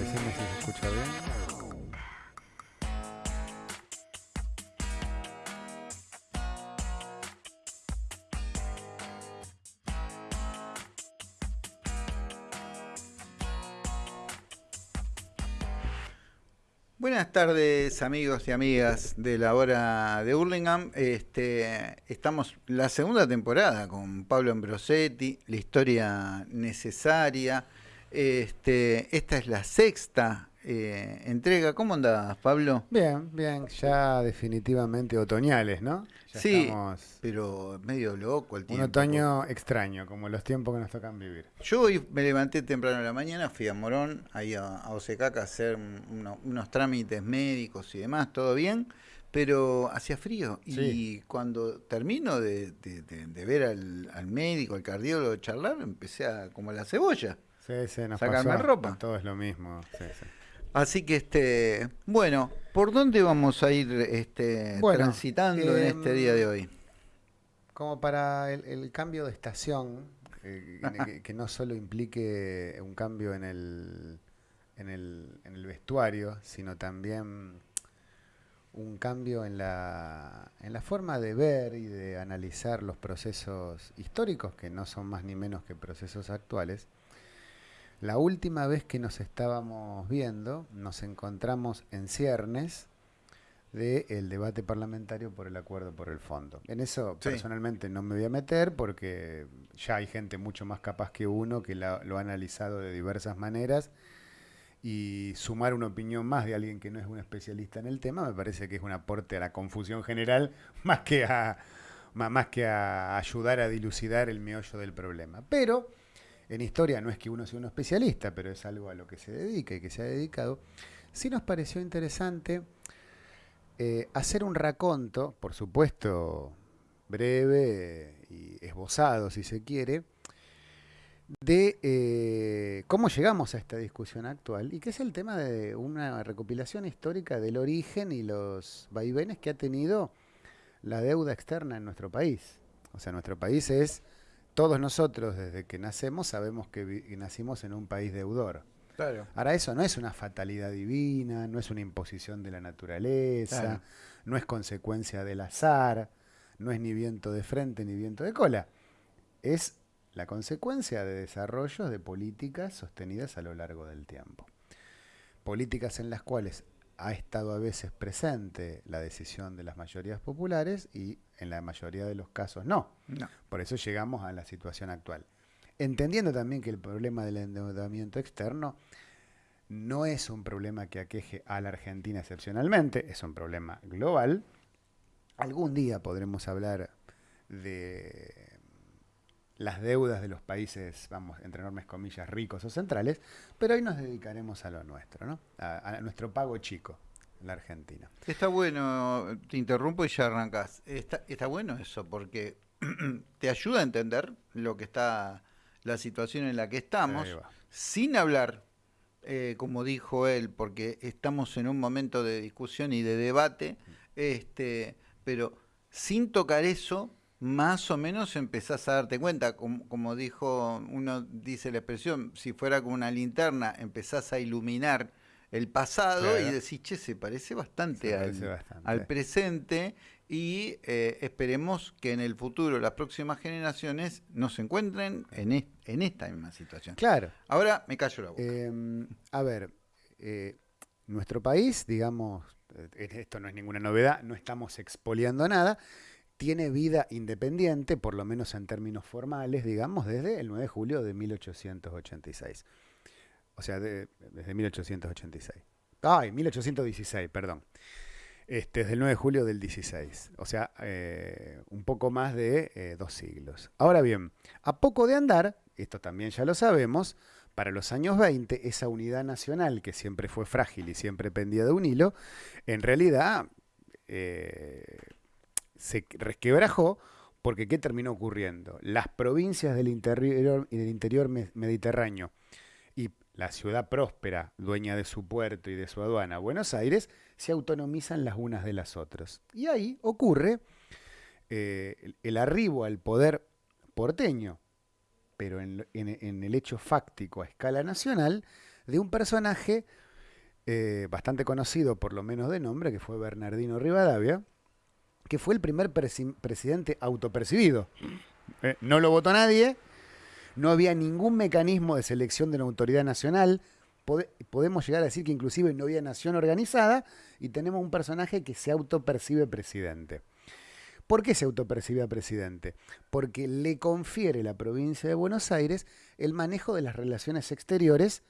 Si se escucha bien. Buenas tardes amigos y amigas de la hora de Hurlingham. Este, estamos la segunda temporada con Pablo Ambrosetti, la historia necesaria. Este, esta es la sexta eh, entrega. ¿Cómo andás, Pablo? Bien, bien, ya definitivamente otoñales, ¿no? Ya sí, estamos pero medio loco el un tiempo. otoño extraño, como los tiempos que nos tocan vivir. Yo hoy me levanté temprano en la mañana, fui a Morón, ahí a, a Osecaca a hacer un- uno- unos trámites médicos y demás, todo bien, pero hacía frío. Y cuando termino de, de- de- de ver al, al médico, al cardiólogo, charlar, empecé a, como la cebolla. Sí, sí, nos Sacarme pasó. ropa. Todo es lo mismo. sí, sí. Así que, este, bueno, ¿por dónde vamos a ir este, Bueno, transitando en este día de hoy? Como para el, el cambio de estación, eh, que no solo implique un cambio en el, en el, en el vestuario, sino también un cambio en la, en la forma de ver y de analizar los procesos históricos, que no son más ni menos que procesos actuales. La última vez que nos estábamos viendo, nos encontramos en ciernes del debate parlamentario por el acuerdo por el fondo. En eso Sí. personalmente no me voy a meter porque ya hay gente mucho más capaz que uno que la- lo ha analizado de diversas maneras y sumar una opinión más de alguien que no es un especialista en el tema me parece que es un aporte a la confusión general más que a, más que a ayudar a dilucidar el meollo del problema. Pero en historia no es que uno sea un especialista, pero es algo a lo que se dedica y que se ha dedicado. Sí nos pareció interesante eh, hacer un raconto, por supuesto breve y esbozado si se quiere, de eh, cómo llegamos a esta discusión actual y que es el tema de una recopilación histórica del origen y los vaivenes que ha tenido la deuda externa en nuestro país. O sea, nuestro país es, todos nosotros desde que nacemos sabemos que, nacimos en un país deudor. Claro. Ahora, eso no es una fatalidad divina, no es una imposición de la naturaleza, Claro. no es consecuencia del azar, no es ni viento de frente ni viento de cola. Es la consecuencia de desarrollos de políticas sostenidas a lo largo del tiempo. Políticas en las cuales ha estado a veces presente la decisión de las mayorías populares y en la mayoría de los casos no. No. Por eso llegamos a la situación actual. Entendiendo también que el problema del endeudamiento externo no es un problema que aqueje a la Argentina excepcionalmente, es un problema global. Algún día podremos hablar de las deudas de los países, vamos, entre enormes comillas, ricos o centrales, pero hoy nos dedicaremos a lo nuestro, ¿no? A, a nuestro pago chico, la Argentina. Está bueno, te interrumpo y ya arrancas. Está, está bueno eso porque te ayuda a entender lo que está, la situación en la que estamos, sin hablar, eh, como dijo él, porque estamos en un momento de discusión y de debate, este, pero sin tocar eso, más o menos empezás a darte cuenta, como, como dijo, uno dice la expresión, si fuera con una linterna, empezás a iluminar el pasado y decís, che, se parece bastante, Se al, parece bastante. al presente y eh, esperemos que en el futuro las próximas generaciones no se encuentren en, es- en esta misma situación. Claro. Ahora me callo la boca. Eh, a ver, eh, nuestro país, digamos, eh, esto no es ninguna novedad, no estamos expoliando nada, tiene vida independiente, por lo menos en términos formales, digamos, desde el 9 de julio de 1886. O sea, de- desde 1886. Ay, 1816, perdón. Este, desde el 9 de julio del 16. O sea, eh, un poco más de eh, dos siglos. Ahora bien, a poco de andar, esto también ya lo sabemos, para los años 20, esa unidad nacional que siempre fue frágil y siempre pendía de un hilo, en realidad eh, se resquebrajó porque ¿qué terminó ocurriendo? Las provincias del interior, del interior me- mediterráneo y la ciudad próspera, dueña de su puerto y de su aduana, Buenos Aires, se autonomizan las unas de las otras. Y ahí ocurre eh, el, arribo al poder porteño, pero en el hecho fáctico a escala nacional, de un personaje eh, bastante conocido, por lo menos de nombre, que fue Bernardino Rivadavia, que fue el primer presidente autopercibido. Eh, no lo votó nadie, no había ningún mecanismo de selección de una autoridad nacional, podemos llegar a decir que inclusive no había nación organizada y tenemos un personaje que se autopercibe presidente. ¿Por qué se autopercibe presidente? Porque le confiere la provincia de Buenos Aires el manejo de las relaciones exteriores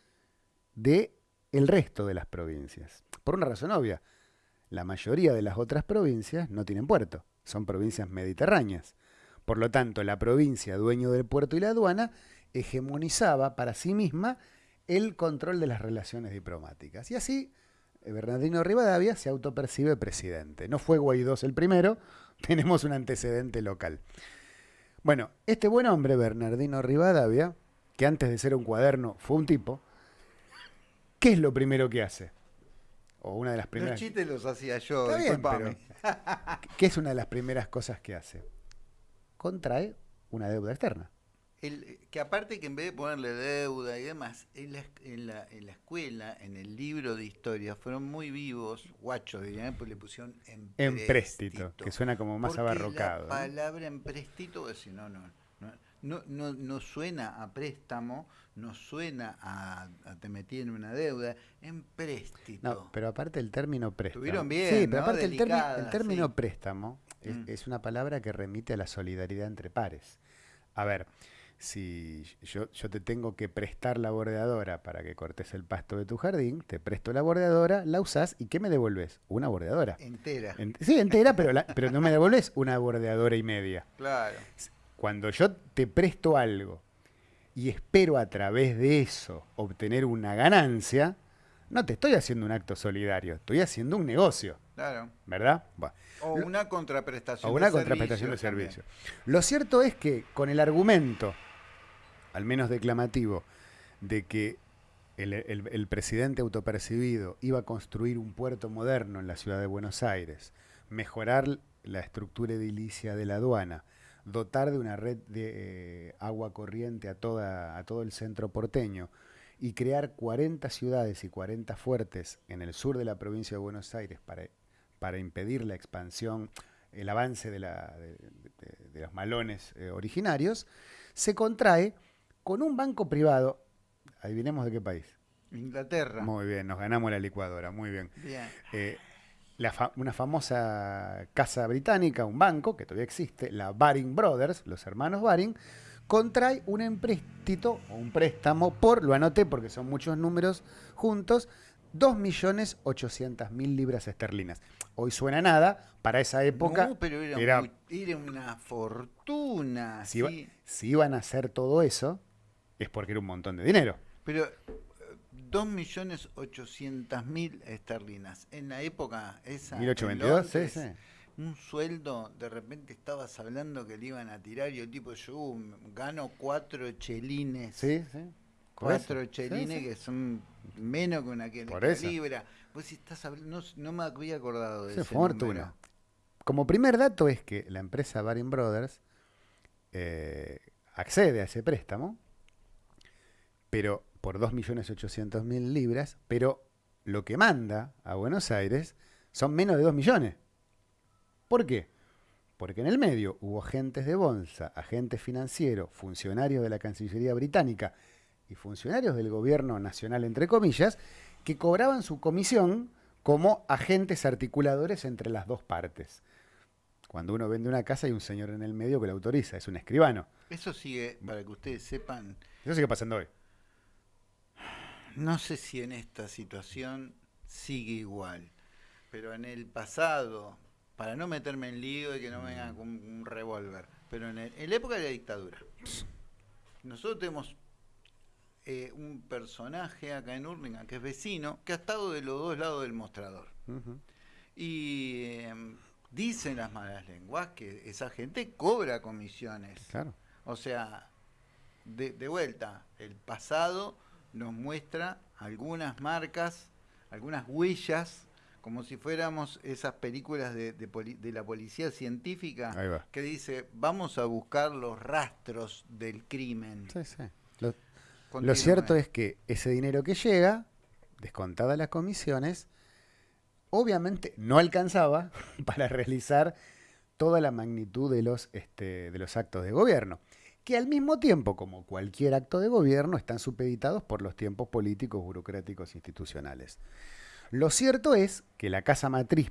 de el resto de las provincias. Por una razón obvia, la mayoría de las otras provincias no tienen puerto, son provincias mediterráneas. Por lo tanto, la provincia dueño del puerto y la aduana hegemonizaba para sí misma el control de las relaciones diplomáticas. Y así, eh, Bernardino Rivadavia se autopercibe presidente. No fue Guaidó el primero, tenemos un antecedente local. Bueno, este buen hombre, Bernardino Rivadavia, que antes de ser un cuaderno fue un tipo, ¿qué es lo primero que hace? O una de las primeras. Los chistes los hacía yo, ¿Qué es una de las primeras cosas que hace? Contrae una deuda externa que aparte que en vez de ponerle deuda y demás, en la, en la, en la escuela, en el libro de historia, fueron muy vivos, guachos dirían, pues le pusieron empréstito. que suena como más abarrocado. La palabra empréstito, decir, no, no, no, no, no, suena a préstamo, no suena a, te metí en una deuda, empréstito. No, pero aparte el término préstamo. Estuvieron bien, Sí, pero aparte el, el, término préstamo es, mm. es una palabra que remite a la solidaridad entre pares. A ver, si yo, yo, te tengo que prestar la bordeadora para que cortes el pasto de tu jardín, te presto la bordeadora, la usás y ¿qué me devolves? Una bordeadora. Entera. sí, entera, pero, pero no me devolves una bordeadora y media. Claro. Cuando yo te presto algo y espero a través de eso obtener una ganancia, no te estoy haciendo un acto solidario, estoy haciendo un negocio. Claro. ¿Verdad? O una contraprestación. O una contraprestación de servicio. Lo cierto es que con el argumento al menos declamativo, de que el, presidente autopercibido iba a construir un puerto moderno en la ciudad de Buenos Aires, mejorar la estructura edilicia de la aduana, dotar de una red de eh, agua corriente a, toda, a todo el centro porteño y crear 40 ciudades y 40 fuertes en el sur de la provincia de Buenos Aires para, para impedir la expansión, el avance de, la, de, los malones eh, originarios, se contrae con un banco privado, adivinemos de qué país. Inglaterra. Muy bien, nos ganamos la licuadora, muy bien. Eh, una famosa casa británica, un banco que todavía existe, la Baring Brothers, los hermanos Baring, contrae un empréstito o un préstamo por, lo anoté porque son muchos números juntos, 2.800.000 libras esterlinas. Hoy suena nada, para esa época no, pero era, una fortuna. Si, si, iban a hacer todo eso, es porque era un montón de dinero. Pero 2.800.000 esterlinas. En la época esa... 1822, sí, sí. Un sueldo, de repente estabas hablando que le iban a tirar y el tipo, yo uh, gano cuatro chelines. Sí, sí. Cuatro chelines que son menos que una que libra. Si estás hablando, no, me había acordado de eso. fortuna. Como primer dato es que la empresa Baring Brothers eh, accede a ese préstamo pero por 2.800.000 libras, pero lo que manda a Buenos Aires son menos de 2 millones. ¿Por qué? Porque en el medio hubo agentes de bolsa, agentes financieros, funcionarios de la Cancillería Británica y funcionarios del gobierno nacional, entre comillas, que cobraban su comisión como agentes articuladores entre las dos partes. Cuando uno vende una casa hay un señor en el medio que la autoriza, es un escribano. Eso sigue, para que ustedes sepan. Eso sigue pasando hoy. No sé si en esta situación sigue igual, pero en el pasado, para no meterme en lío y que no vengan con un revólver, pero en, la época de la dictadura, nosotros tenemos eh, un personaje acá en Urlingan que es vecino, que ha estado de los dos lados del mostrador. Y em, dicen las malas lenguas que esa gente cobra comisiones. Claro. O sea, de, de vuelta, el pasado nos muestra algunas marcas, algunas huellas, como si fuéramos esas películas de, la policía científica que dice, vamos a buscar los rastros del crimen. Sí, sí. Lo cierto es que ese dinero que llega, descontadas las comisiones, obviamente no alcanzaba para realizar toda la magnitud de los, este, de los actos de gobierno, que al mismo tiempo, como cualquier acto de gobierno, están supeditados por los tiempos políticos, burocráticos, institucionales. Lo cierto es que la casa matriz,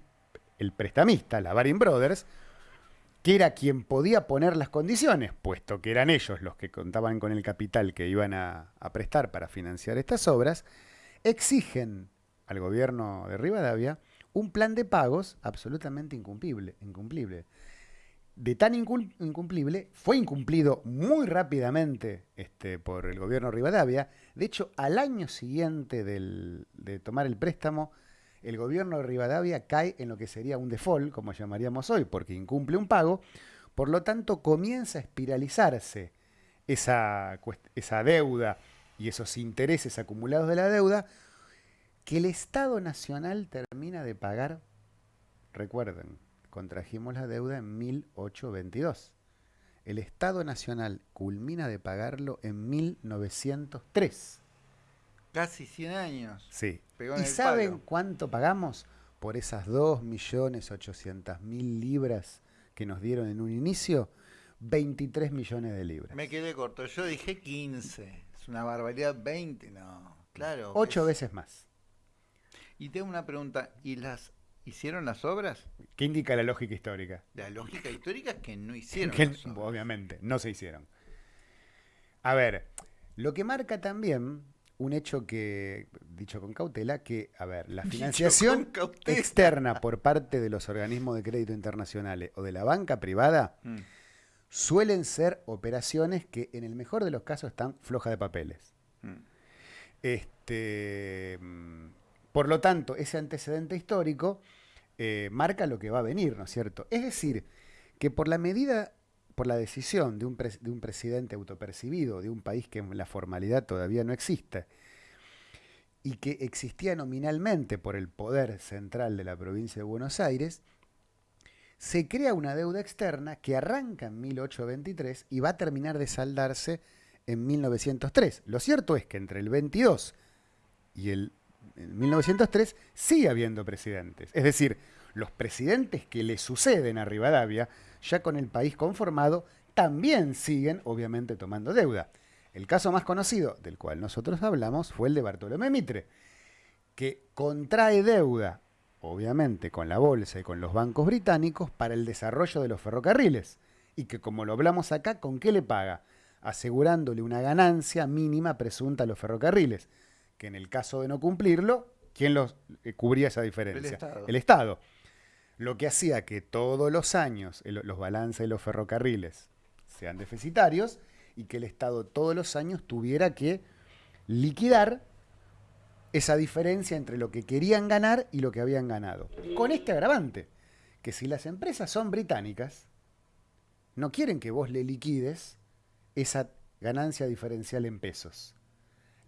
el prestamista, la Baring Brothers, que era quien podía poner las condiciones, puesto que eran ellos los que contaban con el capital que iban a, a prestar para financiar estas obras, exigen al gobierno de Rivadavia un plan de pagos absolutamente incumplible. incumplible. De tan incumplible, fue incumplido muy rápidamente este, por el gobierno Rivadavia. De hecho, al año siguiente de tomar el préstamo, el gobierno de Rivadavia cae en lo que sería un default, como llamaríamos hoy, porque incumple un pago. Por lo tanto, comienza a espiralizarse esa deuda y esos intereses acumulados de la deuda que el Estado Nacional termina de pagar, recuerden, contrajimos la deuda en 1822. El Estado Nacional culmina de pagarlo en 1903. Casi 100 años. Sí. ¿Y saben cuánto pagamos por esas 2.800.000 libras que nos dieron en un inicio? 23 millones de libras. Me quedé corto. Yo dije 15. Es una barbaridad. 20, no. Claro. Ocho veces más. Y tengo una pregunta, ¿y las hicieron las obras? ¿Qué indica la lógica histórica? La lógica histórica es que no hicieron. obviamente, no se hicieron. A ver, lo que marca también un hecho que, dicho con cautela, que, a ver, la financiación externa por parte de los organismos de crédito internacionales o de la banca privada mm. suelen ser operaciones que en el mejor de los casos están flojas de papeles. Mm. Este, mm, por lo tanto, ese antecedente histórico eh, marca lo que va a venir, ¿no es cierto? Es decir, que por la medida, por la decisión de un, de un presidente autopercibido, de un país que en la formalidad todavía no existe, y que existía nominalmente por el poder central de la provincia de Buenos Aires, se crea una deuda externa que arranca en 1823 y va a terminar de saldarse en 1903. Lo cierto es que entre el 22 y el en 1903 sigue habiendo presidentes. Es decir, los presidentes que le suceden a Rivadavia, ya con el país conformado, también siguen, obviamente, tomando deuda. El caso más conocido, del cual nosotros hablamos, fue el de Bartolomé Mitre, que contrae deuda, obviamente, con la bolsa y con los bancos británicos para el desarrollo de los ferrocarriles. Y que, como lo hablamos acá, ¿con qué le paga? Asegurándole una ganancia mínima presunta a los ferrocarriles que en el caso de no cumplirlo, ¿quién los, eh, cubría esa diferencia? El Estado. Lo que hacía que todos los años los balances de los ferrocarriles sean deficitarios y que el Estado todos los años tuviera que liquidar esa diferencia entre lo que querían ganar y lo que habían ganado. Con este agravante, que si las empresas son británicas, no quieren que vos le liquides esa ganancia diferencial en pesos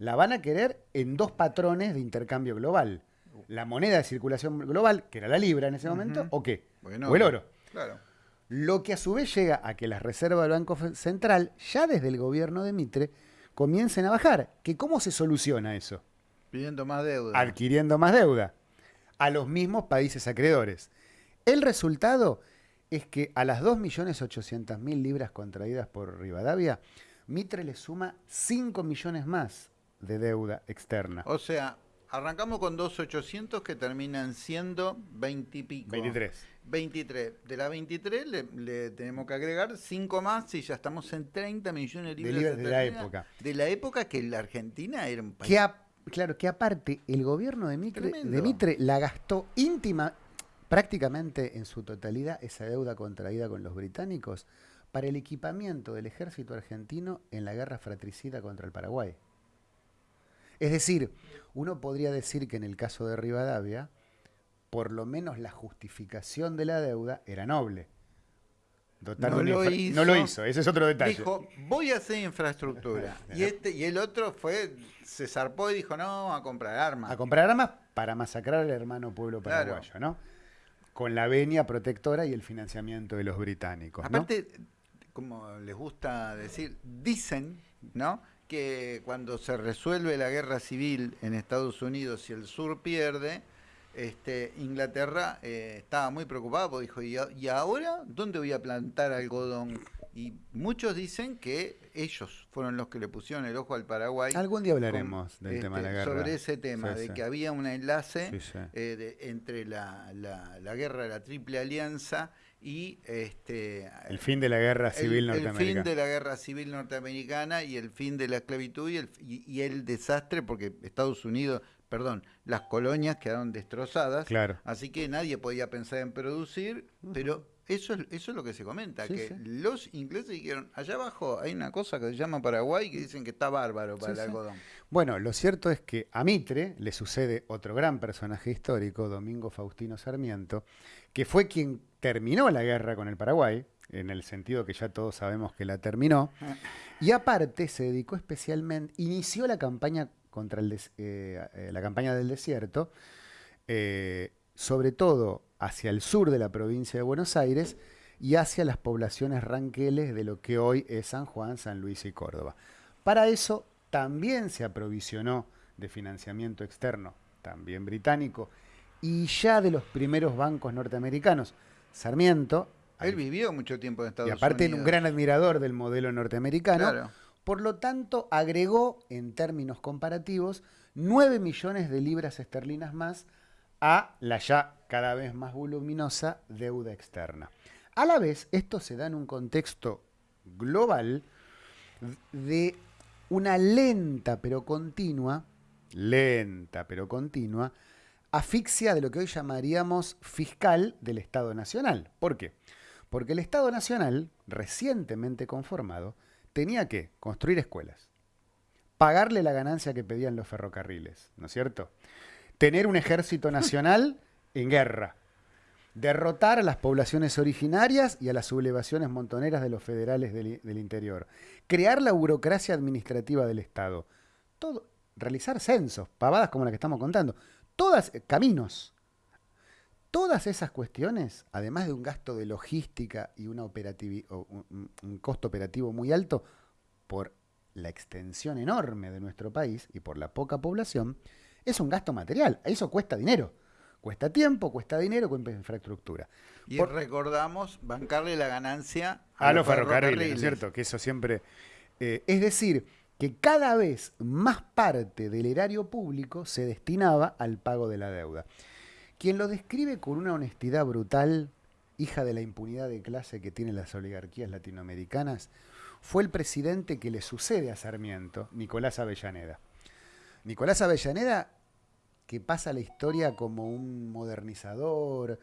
la van a querer en dos patrones de intercambio global. La moneda de circulación global, que era la libra en ese momento, o qué? o el oro. Claro. Lo que a su vez llega a que las reservas del Banco Central, ya desde el gobierno de Mitre, comiencen a bajar. ¿Que ¿Cómo se soluciona eso? Pidiendo más deuda. Adquiriendo más deuda a los mismos países acreedores. El resultado es que a las 2.800.000 libras contraídas por Rivadavia, Mitre le suma 5 millones más de deuda externa. O sea, arrancamos con 2.800 que terminan siendo 20 y pico. 23. 23. De la 23 le, tenemos que agregar 5 más y ya estamos en 30 millones de libras. De, la época. De la época que la Argentina era un país. claro, que aparte el gobierno de Mitre, de Mitre la gastó íntima, prácticamente en su totalidad, esa deuda contraída con los británicos para el equipamiento del ejército argentino en la guerra fratricida contra el Paraguay. Es decir, uno podría decir que en el caso de Rivadavia, por lo menos la justificación de la deuda era noble. no, lo hizo, no lo hizo, ese es otro detalle. Dijo, voy a hacer infraestructura. y, este, y el otro fue, se zarpó y dijo, no, a comprar armas. A comprar armas para masacrar al hermano pueblo paraguayo, ¿no? Con la venia protectora y el financiamiento de los británicos. Aparte, como les gusta decir, dicen, ¿no? Que cuando se resuelve la guerra civil en Estados Unidos y el sur pierde, este, Inglaterra eh, estaba muy preocupado, dijo, ¿y, ¿y ahora dónde voy a plantar algodón? Y muchos dicen que ellos fueron los que le pusieron el ojo al Paraguay. Algún día hablaremos del tema de la este, guerra. Sobre ese tema, Sí, de sí. que había un enlace sí. eh, de- entre la, la- la guerra de la Triple Alianza y este El fin de la guerra el- civil el, fin norteamericana. de la guerra civil norteamericana y el fin de la esclavitud y el, y- y el desastre porque Estados Unidos, perdón, las colonias quedaron destrozadas, Claro. así que nadie podía pensar en producir, pero eso es, eso es lo que se comenta, Sí, que sí. los ingleses dijeron, allá abajo hay una cosa que se llama Paraguay que dicen que está bárbaro para Sí, el algodón. Bueno, lo cierto es que a Mitre le sucede otro gran personaje histórico, Domingo Faustino Sarmiento, que fue quien terminó la guerra con el Paraguay, en el sentido que ya todos sabemos que la terminó, y aparte se dedicó especialmente, inició la campaña contra el des- eh, eh, la campaña del desierto, eh, sobre todo hacia el sur de la provincia de Buenos Aires y hacia las poblaciones ranqueles de lo que hoy es San Juan, San Luis y Córdoba. Para eso también se aprovisionó de financiamiento externo, también británico, y ya de los primeros bancos norteamericanos. Sarmiento, Él vivió mucho tiempo en Estados y aparte Unidos. un gran admirador del modelo norteamericano, Claro. por lo tanto agregó en términos comparativos 9 millones de libras esterlinas más a la ya cada vez más voluminosa deuda externa. A la vez, esto se da en un contexto global de una lenta pero continua, lenta pero continua, asfixia de lo que hoy llamaríamos fiscal del Estado Nacional. ¿Por qué? Porque el Estado Nacional, recientemente conformado, tenía que construir escuelas, pagarle la ganancia que pedían los ferrocarriles, ¿no es cierto? Tener un ejército nacional en guerra, derrotar a las poblaciones originarias y a las sublevaciones montoneras de los federales del, interior, crear la burocracia administrativa del Estado, todo, realizar censos, pavadas como la que estamos contando, todas, eh, caminos. Todas esas cuestiones, además de un gasto de logística y una un costo operativo muy alto por la extensión enorme de nuestro país y por la poca población, es un gasto material. Eso cuesta dinero. Cuesta tiempo, cuesta dinero, cuesta infraestructura. Y Por- recordamos bancarle la ganancia a los ferrocarriles, ¿no es cierto? Que eso siempre... eh, es decir, que cada vez más parte del erario público se destinaba al pago de la deuda. Quien lo describe con una honestidad brutal, hija de la impunidad de clase que tienen las oligarquías latinoamericanas, fue el presidente que le sucede a Sarmiento, Nicolás Avellaneda. Nicolás Avellaneda, que pasa la historia como un modernizador,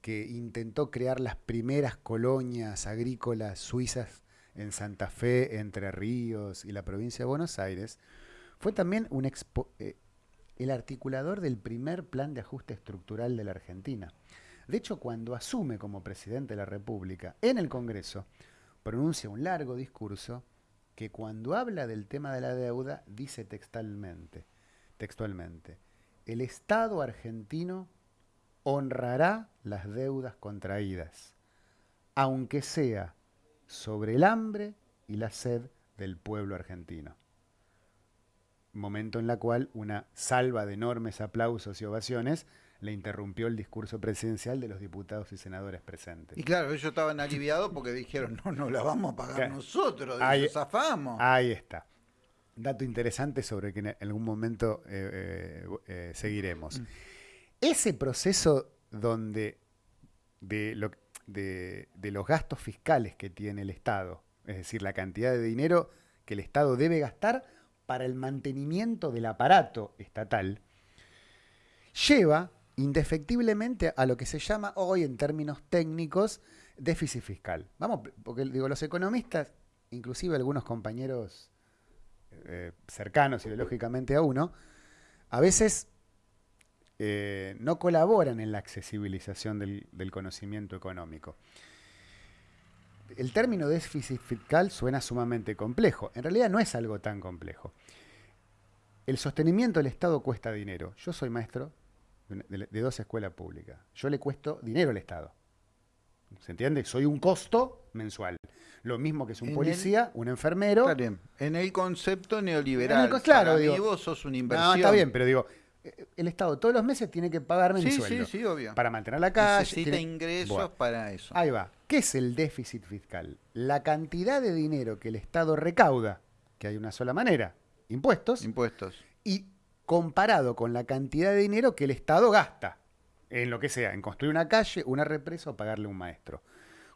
que intentó crear las primeras colonias agrícolas suizas en Santa Fe, Entre Ríos y la provincia de Buenos Aires, fue también eh, el articulador del primer plan de ajuste estructural de la Argentina. De hecho, cuando asume como presidente de la República en el Congreso, pronuncia un largo discurso que cuando habla del tema de la deuda dice textualmente, textualmente, el Estado argentino honrará las deudas contraídas, aunque sea sobre el hambre y la sed del pueblo argentino. Momento en la cual una salva de enormes aplausos y ovaciones le interrumpió el discurso presidencial de los diputados y senadores presentes. Y claro, ellos estaban aliviados porque dijeron, no, no la vamos a pagar Claro. nosotros, Ahí- eso zafamos. Ahí está. Dato interesante sobre que en algún momento eh, eh, eh, seguiremos. Ese proceso donde de, lo- de- de los gastos fiscales que tiene el Estado, es decir, la cantidad de dinero que el Estado debe gastar para el mantenimiento del aparato estatal, lleva indefectiblemente a lo que se llama hoy en términos técnicos déficit fiscal. Vamos, porque digo, los economistas, inclusive algunos compañeros eh, cercanos ideológicamente a uno, a veces eh, no colaboran en la accesibilización del, del conocimiento económico. El término déficit fiscal suena sumamente complejo. En realidad no es algo tan complejo. El sostenimiento del Estado cuesta dinero. Yo soy maestro de, dos escuelas públicas. Yo le cuesto dinero al Estado. ¿Se entiende? Soy un costo mensual. lo mismo que es un En policía, un enfermero. Está bien. En el concepto neoliberal. En el co- claro, digo- vos sos una inversión. No, está bien, pero digo, eh, el Estado todos los meses tiene que pagarme mi Sí, sueldo. sí, sí, obvio. Para mantener la calle. Necesita tiene- ingresos Bueno, para eso. Ahí va. ¿Qué es el déficit fiscal? La cantidad de dinero que el Estado recauda, que hay una sola manera, impuestos, Impuestos. y comparado con la cantidad de dinero que el Estado gasta en lo que sea, en construir una calle, una represa o pagarle a un maestro.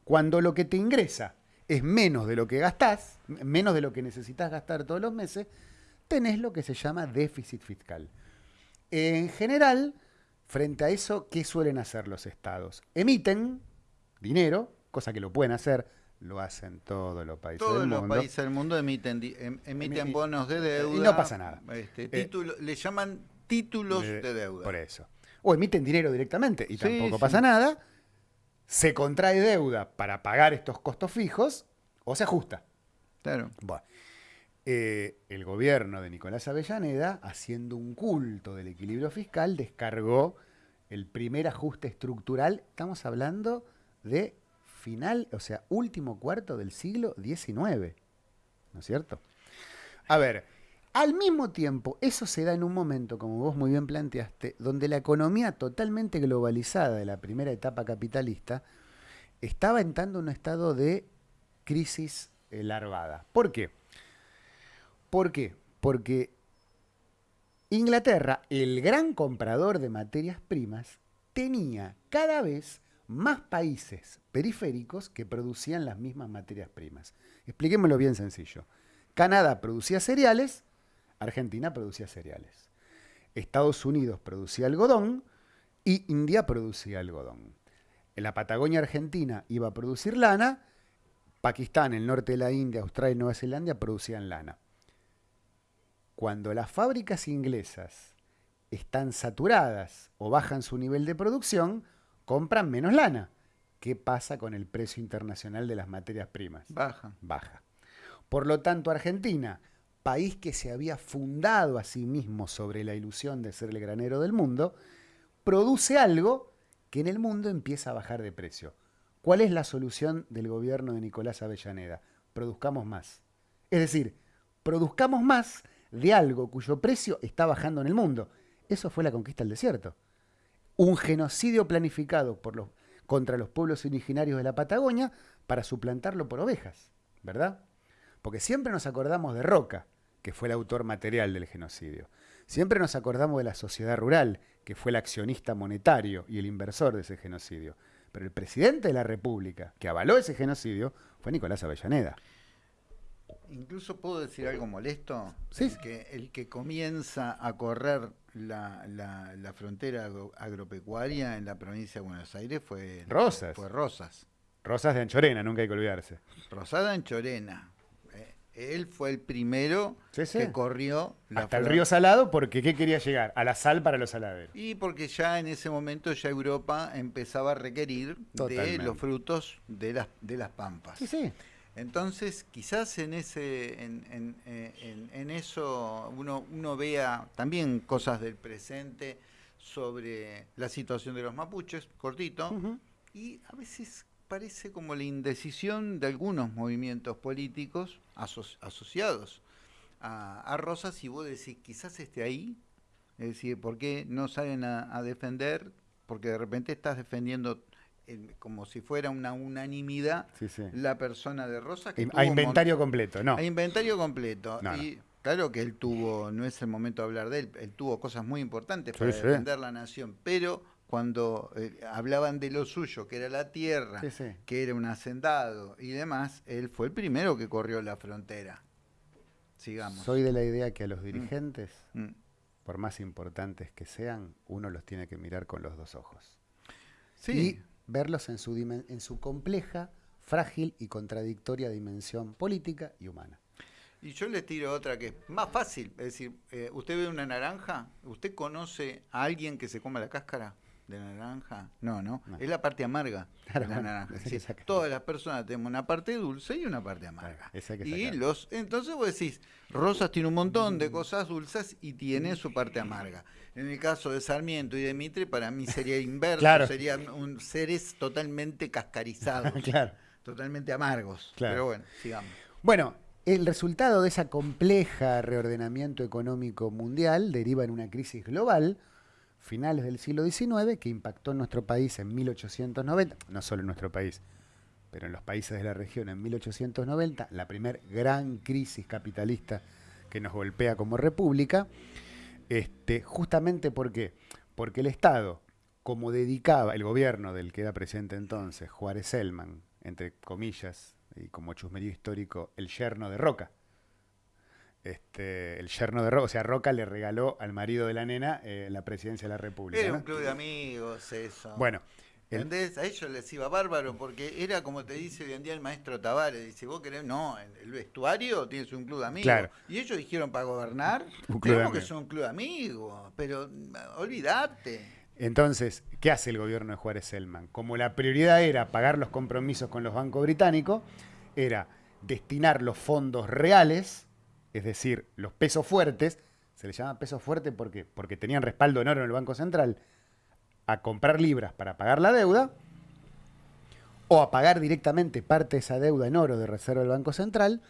Cuando lo que te ingresa es menos de lo que gastás, menos de lo que necesitas gastar todos los meses, tenés lo que se llama déficit fiscal. En general, frente a eso, ¿qué suelen hacer los estados? Emiten dinero, cosa que lo pueden hacer, lo hacen todos los países Todos del los mundo. países del mundo emiten, em- emiten Emi- bonos de y deuda. no pasa nada. Este, Eh, le llaman títulos de- de, deuda. Por eso. O emiten dinero directamente y Sí, tampoco sí. pasa nada. Se contrae deuda para pagar estos costos fijos o se ajusta. Claro. Bueno, eh, el gobierno de Nicolás Avellaneda, haciendo un culto del equilibrio fiscal, descargó el primer ajuste estructural. Estamos hablando de final, o sea, último cuarto del siglo XIX. ¿No es cierto? A ver, al mismo tiempo, eso se da en un momento, como vos muy bien planteaste, donde la economía totalmente globalizada de la primera etapa capitalista estaba entrando en un estado de crisis larvada. ¿Por qué? ¿Por qué? Porque Inglaterra, el gran comprador de materias primas, tenía cada vez más países periféricos que producían las mismas materias primas. Expliquémoslo bien sencillo. Canadá producía cereales, Argentina producía cereales. Estados Unidos producía algodón y India producía algodón. En la Patagonia Argentina iba a producir lana, Pakistán, el norte de la India, Australia y Nueva Zelanda producían lana. Cuando las fábricas inglesas están saturadas o bajan su nivel de producción, compran menos lana. ¿Qué pasa con el precio internacional de las materias primas? Baja. baja. Por lo tanto, Argentina, país que se había fundado a sí mismo sobre la ilusión de ser el granero del mundo, produce algo que en el mundo empieza a bajar de precio. ¿Cuál es la solución del gobierno de Nicolás Avellaneda? Produzcamos más. Es decir, produzcamos más de algo cuyo precio está bajando en el mundo. Eso fue la conquista del desierto. Un genocidio planificado por los, contra los pueblos originarios de la Patagonia para suplantarlo por ovejas, ¿verdad? Porque siempre nos acordamos de Roca, que fue el autor material del genocidio. Siempre nos acordamos de la sociedad rural, que fue el accionista monetario y el inversor de ese genocidio. Pero el presidente de la República, que avaló ese genocidio, fue Nicolás Avellaneda. Incluso puedo decir algo molesto. Sí. El que, el que comienza a correr la, la- la frontera agro- agropecuaria en la provincia de Buenos Aires fue Rosas. Fue Rosas. Rosas de Anchorena, nunca hay que olvidarse. Rosada en Chorena. Eh, Él fue el primero Sí, sí. que corrió la Hasta el río Salado, porque ¿qué quería llegar? A la sal para los saladeros. Y porque ya en ese momento ya Europa empezaba a requerir de Totalmente. los frutos de las, de las pampas. Sí, sí. Entonces, quizás en ese, en, en- eh, en- en eso uno, uno vea también cosas del presente sobre la situación de los mapuches, cortito, y a veces parece como la indecisión de algunos movimientos políticos aso- asociados a, a Rosas, y vos decís, quizás esté ahí, es decir, ¿por qué no salen a, a defender? Porque de repente estás defendiendo eh, como si fuera una unanimidad Sí, sí. la persona de Rosas que A inventario completo, no. a inventario completo No, no. y claro que él tuvo no es el momento de hablar de él él tuvo cosas muy importantes Sí, para defender la nación pero cuando eh, hablaban de lo suyo que era la tierra que era un hacendado y demás él fue el primero que corrió la frontera sigamos Soy de la idea que a los dirigentes, Mm. por más importantes que sean, uno los tiene que mirar con los dos ojos. sí Y verlos en su, en su compleja, frágil y contradictoria dimensión política y humana. Y yo les tiro otra que es más fácil. Es decir, eh, usted ve una naranja, ¿usted conoce a alguien que se coma la cáscara de la naranja? No, no. No. Es la parte amarga Claro, de la naranja. Es decir, todas las personas tenemos una parte dulce y una parte amarga. Claro, y los entonces vos decís, Rosas tiene un montón de cosas dulces y tiene su parte amarga. En el caso de Sarmiento y de Mitre, para mí sería inverso, Claro. serían un, seres totalmente cascarizados. claro. totalmente amargos. Claro. Pero bueno, sigamos. Bueno, el resultado de ese compleja reordenamiento económico mundial deriva en una crisis global, finales del siglo XIX, que impactó en nuestro país en 1890, no solo en nuestro país, pero en los países de la región en 1890, la primer gran crisis capitalista que nos golpea como república, este, justamente porque, porque el Estado, como dedicaba el gobierno del que era presidente entonces, Juárez Selman, entre comillas, y como chusmerío histórico, el yerno de Roca. Este, el yerno de Roca, o sea, Roca le regaló al marido de la nena eh, la presidencia de la República. Era ¿no? un club de amigos eso. Bueno, el- ¿Entendés? A ellos les iba bárbaro porque era como te dice hoy en día el maestro Tavares. Dice, vos querés, no, en el vestuario tienes un club de amigos. Claro. Y ellos dijeron para gobernar, tenemos que ser un club de amigos. Pero mm, olvídate. Entonces, ¿qué hace el gobierno de Juárez Selman? Como la prioridad era pagar los compromisos con los bancos británicos, era destinar los fondos reales, es decir, los pesos fuertes, se les llama pesos fuertes porque, porque tenían respaldo en oro en el Banco Central, a comprar libras para pagar la deuda, o a pagar directamente parte de esa deuda en oro de reserva del Banco Central,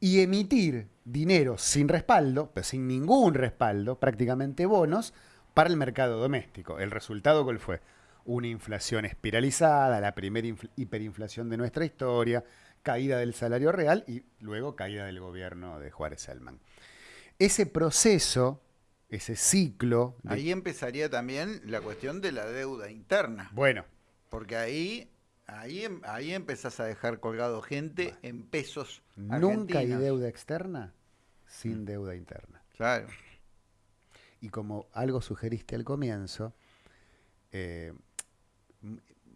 y emitir dinero sin respaldo, pero sin ningún respaldo, prácticamente bonos, para el mercado doméstico. ¿El resultado fue? Una inflación espiralizada, la primera infl- hiperinflación de nuestra historia, caída del salario real y luego caída del gobierno de Juárez Selman. Ese proceso, ese ciclo... de- Ahí empezaría también la cuestión de la deuda interna. bueno, Porque ahí, ahí, ahí empezás a dejar colgado gente en pesos nunca hay deuda externa sin deuda interna. Claro. Y como algo sugeriste al comienzo, eh,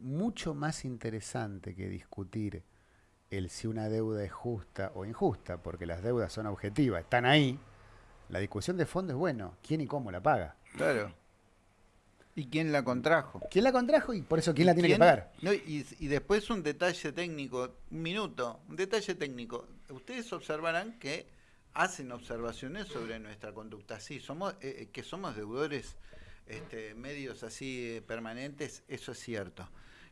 mucho más interesante que discutir el si una deuda es justa o injusta, porque las deudas son objetivas, están ahí, la discusión de fondo es, bueno, ¿quién y cómo la paga? Claro. ¿Y quién la contrajo? ¿Quién la contrajo y por eso quién la tiene que pagar? No, y, y después un detalle técnico, un minuto, un detalle técnico. Ustedes observarán que hacen observaciones sobre nuestra conducta. Sí, somos, eh, eh, que somos deudores este, medios así eh, permanentes, eso es cierto.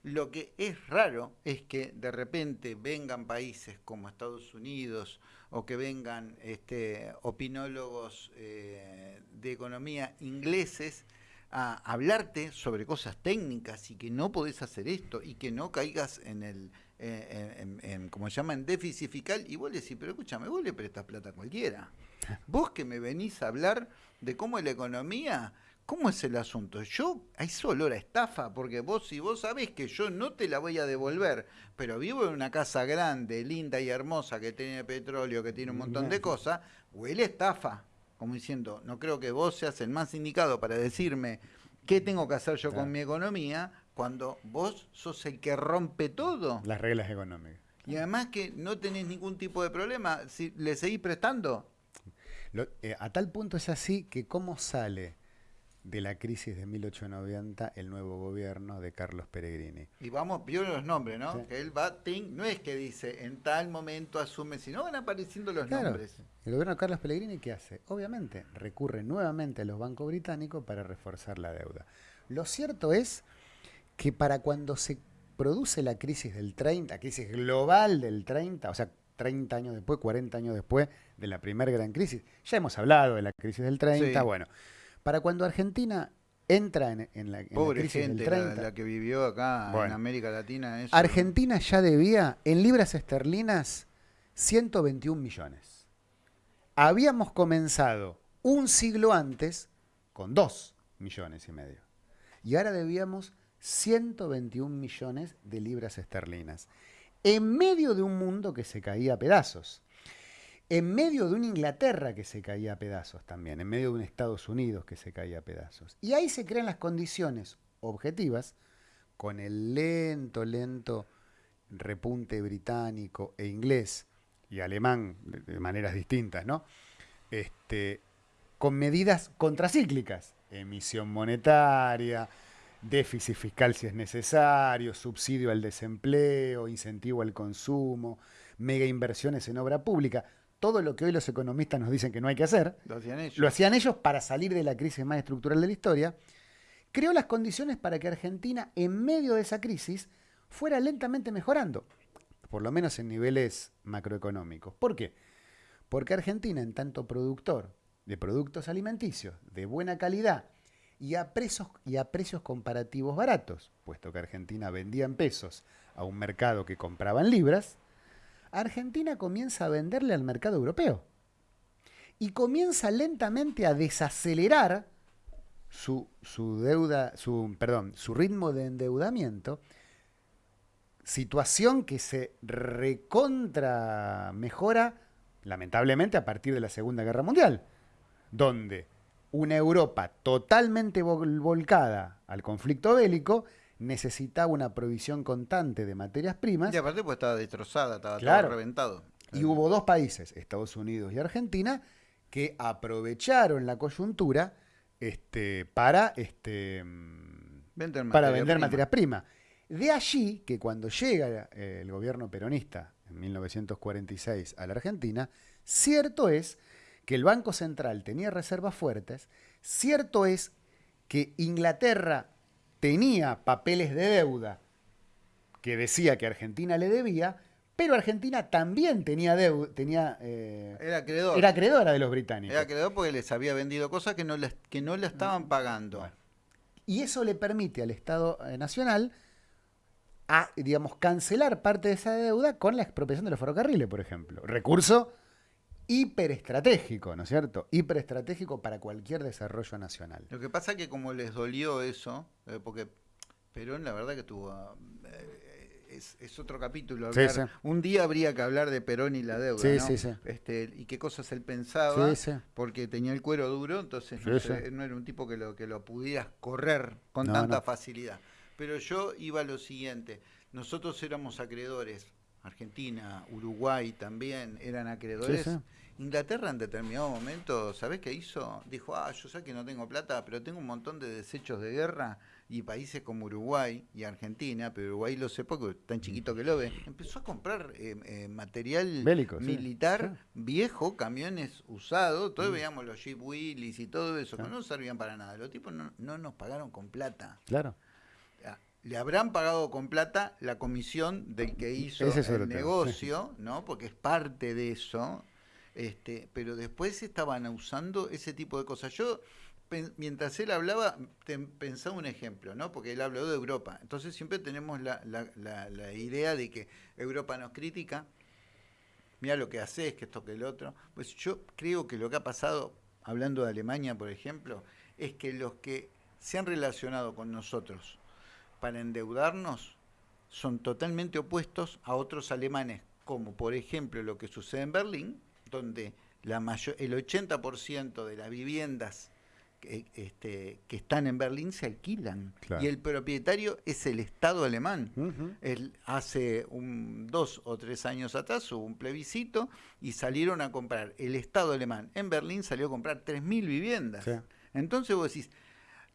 Lo que es raro es que de repente vengan países como Estados Unidos o que vengan este, opinólogos eh, de economía ingleses a hablarte sobre cosas técnicas y que no podés hacer esto y que no caigas en el, eh, en, en- en, como se llama, en déficit fiscal y vos le decís, pero escúchame, vos le prestas plata a cualquiera. Vos que me venís a hablar de cómo la economía, ¿cómo es el asunto? Yo, hay olor a estafa, porque vos, si vos sabés que yo no te la voy a devolver, pero vivo en una casa grande, linda y hermosa, que tiene petróleo, que tiene un montón de cosas, huele a estafa. Como diciendo, no creo que vos seas el más indicado para decirme qué tengo que hacer yo Claro. con mi economía, cuando vos sos el que rompe todo. Las reglas económicas. Y además que no tenés ningún tipo de problema, si le seguís prestando. Lo- eh, a tal punto es así que cómo sale de la crisis de 1890 el nuevo gobierno de Carlos Peregrini. Y vamos, vio los nombres, ¿no? Sí. Que él va, ting, no es que dice en tal momento asume, sino van apareciendo los Claro, nombres. el gobierno de Carlos Pellegrini, ¿qué hace? Obviamente, recurre nuevamente a los bancos británicos para reforzar la deuda. Lo cierto es que para cuando se produce la crisis del 30, la crisis global del 30, o sea, 30 años después, 40 años después de la primera gran crisis, ya hemos hablado de la crisis del 30, Sí. bueno, para cuando Argentina entra en, en la, en la crisis gente del la, 30, la que vivió acá en. América Latina. Eso, Argentina ya debía en libras esterlinas 121 millones. Habíamos comenzado un siglo antes con 2 millones y medio. Y ahora debíamos 121 millones de libras esterlinas. En medio de un mundo que se caía a pedazos. En medio de una Inglaterra que se caía a pedazos también. En medio de un Estados Unidos que se caía a pedazos. Y ahí se crean las condiciones objetivas con el lento, lento repunte británico e inglés y alemán de, de maneras distintas, ¿no? Este, con medidas contracíclicas, emisión monetaria, déficit fiscal si es necesario, subsidio al desempleo, incentivo al consumo, mega inversiones en obra pública, todo lo que hoy los economistas nos dicen que no hay que hacer, Lo hacían ellos. lo hacían ellos para salir de la crisis más estructural de la historia, creó las condiciones para que Argentina, en medio de esa crisis, fuera lentamente mejorando, por lo menos en niveles macroeconómicos. ¿Por qué? Porque Argentina, en tanto productor de productos alimenticios de buena calidad y a, precios, y a precios comparativos baratos, puesto que Argentina vendía en pesos a un mercado que compraba en libras, Argentina comienza a venderle al mercado europeo y comienza lentamente a desacelerar su, su deuda, su, perdón, su ritmo de endeudamiento, situación que se recontra mejora lamentablemente a partir de la Segunda Guerra Mundial, donde una Europa totalmente volcada al conflicto bélico necesitaba una provisión constante de materias primas. Y aparte pues estaba destrozada, estaba todo reventado. Y hubo dos países, Estados Unidos y Argentina, que aprovecharon la coyuntura este, para, este, vender para vender materias primas. De allí que cuando llega eh, el gobierno peronista en 1946 a la Argentina, cierto es que el Banco Central tenía reservas fuertes, cierto es que Inglaterra tenía papeles de deuda que decía que Argentina le debía, pero Argentina también tenía deuda, tenía, eh, era, acreedor. era acreedora de los británicos. Era acreedor porque les había vendido cosas que no, les, que no le estaban pagando. Y eso le permite al Estado eh, Nacional a, digamos, cancelar parte de esa deuda con la expropiación de los ferrocarriles, por ejemplo. Recurso hiperestratégico, ¿no es cierto? Hiperestratégico para cualquier desarrollo nacional. Lo que pasa es que como les dolió eso, eh, porque Perón la verdad que tuvo... Eh, es, otro capítulo. Un día habría que hablar de Perón y la deuda, ¿no? Este, y qué cosas él pensaba, porque tenía el cuero duro, entonces no, era un tipo que lo, que lo pudieras correr con tanta facilidad. Pero yo iba a lo siguiente, nosotros éramos acreedores, Argentina, Uruguay también eran acreedores. Inglaterra en determinado momento, ¿sabés qué hizo? Dijo, ah, yo sé que no tengo plata, pero tengo un montón de desechos de guerra y países como Uruguay y Argentina, pero Uruguay lo sé porque tan chiquito que lo ve, empezó a comprar eh, eh, material militar viejo, camiones usados, todos mm. veíamos los Jeep Willys y todo eso, que no servían para nada. Los tipos no, no nos pagaron con plata. Claro le habrán pagado con plata la comisión del que hizo el negocio, ¿no? Porque es parte de eso. Este, pero después estaban usando ese tipo de cosas. Yo, mientras él hablaba, pensaba un ejemplo, ¿no? Porque él habló de Europa. Entonces siempre tenemos la, la, idea de que Europa nos critica. Mira lo que haces, que esto, que el otro. Pues yo creo que lo que ha pasado, hablando de Alemania, por ejemplo, es que los que se han relacionado con nosotros para endeudarnos son totalmente opuestos a otros alemanes, como por ejemplo lo que sucede en Berlín, donde la mayor, el 80% de las viviendas que, este, que están en Berlín se alquilan. Y el propietario es el Estado alemán. hace un, dos o tres años atrás hubo un plebiscito y salieron a comprar, el Estado alemán en Berlín salió a comprar 3.000 viviendas. Entonces vos decís,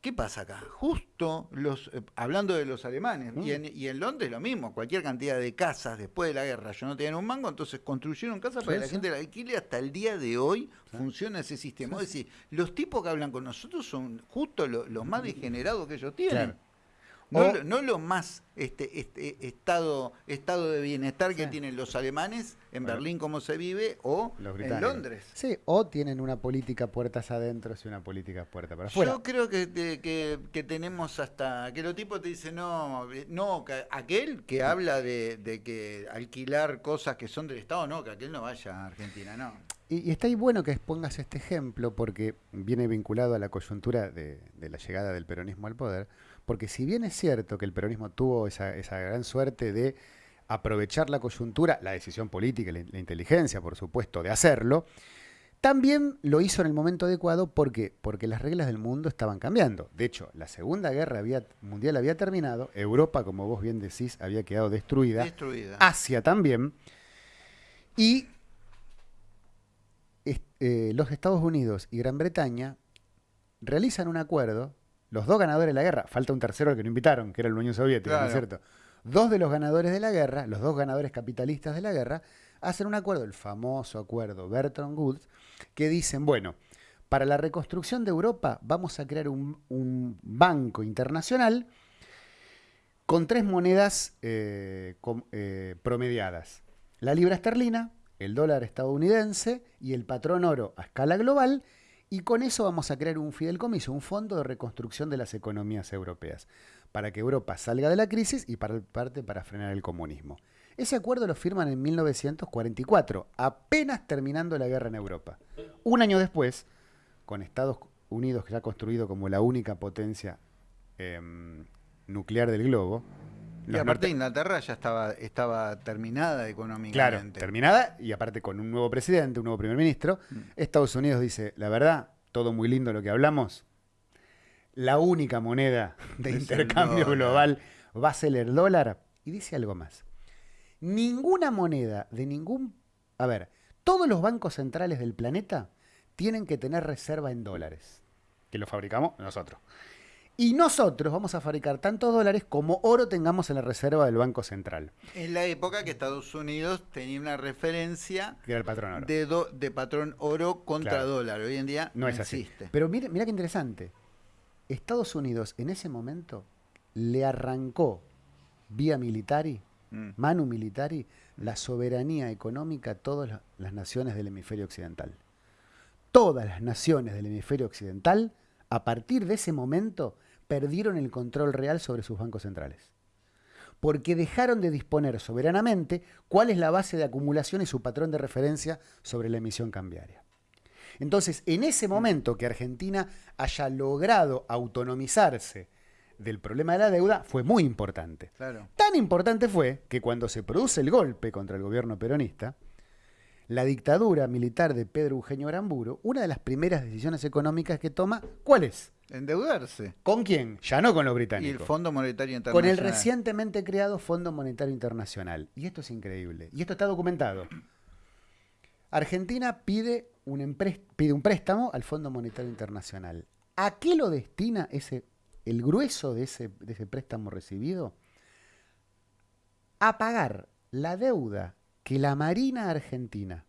¿Qué pasa acá? Justo los, eh, hablando de los alemanes, y, en, y, en, Londres lo mismo, cualquier cantidad de casas después de la guerra, yo no tenían un mango, entonces construyeron casas para que la gente la alquile, hasta el día de hoy funciona ese sistema. Es decir, los tipos que hablan con nosotros son justo los más degenerados que ellos tienen. No, no lo más este, este, estado, estado de bienestar que tienen los alemanes en Berlín como se vive o en Londres. Sí, o tienen una política puertas adentro y una política puerta para afuera. Yo creo que, que, que, tenemos hasta que los tipos te dicen, no, no, aquel que habla de, de, que alquilar cosas que son del Estado, no, que aquel no vaya a Argentina, no. Y, está ahí bueno que expongas este ejemplo porque viene vinculado a la coyuntura de, de la llegada del peronismo al poder porque si bien es cierto que el peronismo tuvo esa, gran suerte de aprovechar la coyuntura, la decisión política, la, la, inteligencia, por supuesto, de hacerlo, también lo hizo en el momento adecuado porque, porque las reglas del mundo estaban cambiando. De hecho, la Segunda Guerra Mundial había terminado, Europa, como vos bien decís, había quedado destruida, destruida. Asia también, y eh, los Estados Unidos y Gran Bretaña realizan un acuerdo los dos ganadores de la guerra, falta un tercero al que no invitaron, que era la Unión Soviética, ¿no es cierto? Dos de los ganadores de la guerra, los dos ganadores capitalistas de la guerra, hacen un acuerdo, el famoso acuerdo Bertrand Woods, que dicen, bueno, para la reconstrucción de Europa vamos a crear un, banco internacional con tres monedas eh, com- eh, promediadas. La libra esterlina, el dólar estadounidense y el patrón oro a escala global. Y con eso vamos a crear un fideicomiso, un fondo de reconstrucción de las economías europeas, para que Europa salga de la crisis y para parte para frenar el comunismo. Ese acuerdo lo firman en 1944, apenas terminando la guerra en Europa. Un año después, con Estados Unidos ya construido como la única potencia em, nuclear del globo. Y aparte norte- Inglaterra ya estaba, estaba terminada Claro, económicamente. terminada y aparte con un nuevo presidente, un nuevo primer ministro, Mm. Estados Unidos dice, la verdad, todo muy lindo lo que hablamos, la única moneda de Es intercambio global va a ser el dólar. Y dice algo más. Ninguna moneda de ningún... A ver, todos los bancos centrales del planeta tienen que tener reserva en dólares, que lo fabricamos nosotros. Y nosotros vamos a fabricar tantos dólares como oro tengamos en la reserva del Banco Central, En la época que Estados Unidos tenía una referencia que era el patrón oro. de, do- de patrón oro contra Claro. dólar. Hoy en día No no, es así. existe. Pero mira, mira qué interesante. Estados Unidos en ese momento le arrancó vía militari, Mm. manu militari, la soberanía económica a todas la- las naciones del hemisferio occidental. Todas las naciones del hemisferio occidental, a partir de ese momento, perdieron el control real sobre sus bancos centrales. Porque dejaron de disponer soberanamente cuál es la base de acumulación y su patrón de referencia sobre la emisión cambiaria. Entonces, en ese momento que Argentina haya logrado autonomizarse del problema de la deuda, fue muy importante. Claro. Tan importante fue que cuando se produce el golpe contra el gobierno peronista, la dictadura militar de Pedro Eugenio Aramburu, una de las primeras decisiones económicas que toma, ¿cuál es? Endeudarse. ¿Con quién? Ya no con los Y el británicos. Fondo Monetario Con Internacional. el recientemente creado Fondo Monetario Internacional. Y esto es increíble. Y esto está documentado. Argentina pide un, empres- pide un préstamo al Fondo Monetario Internacional. ¿A qué lo destina ese, el grueso de ese, de ese préstamo recibido? A pagar la deuda que la Marina Argentina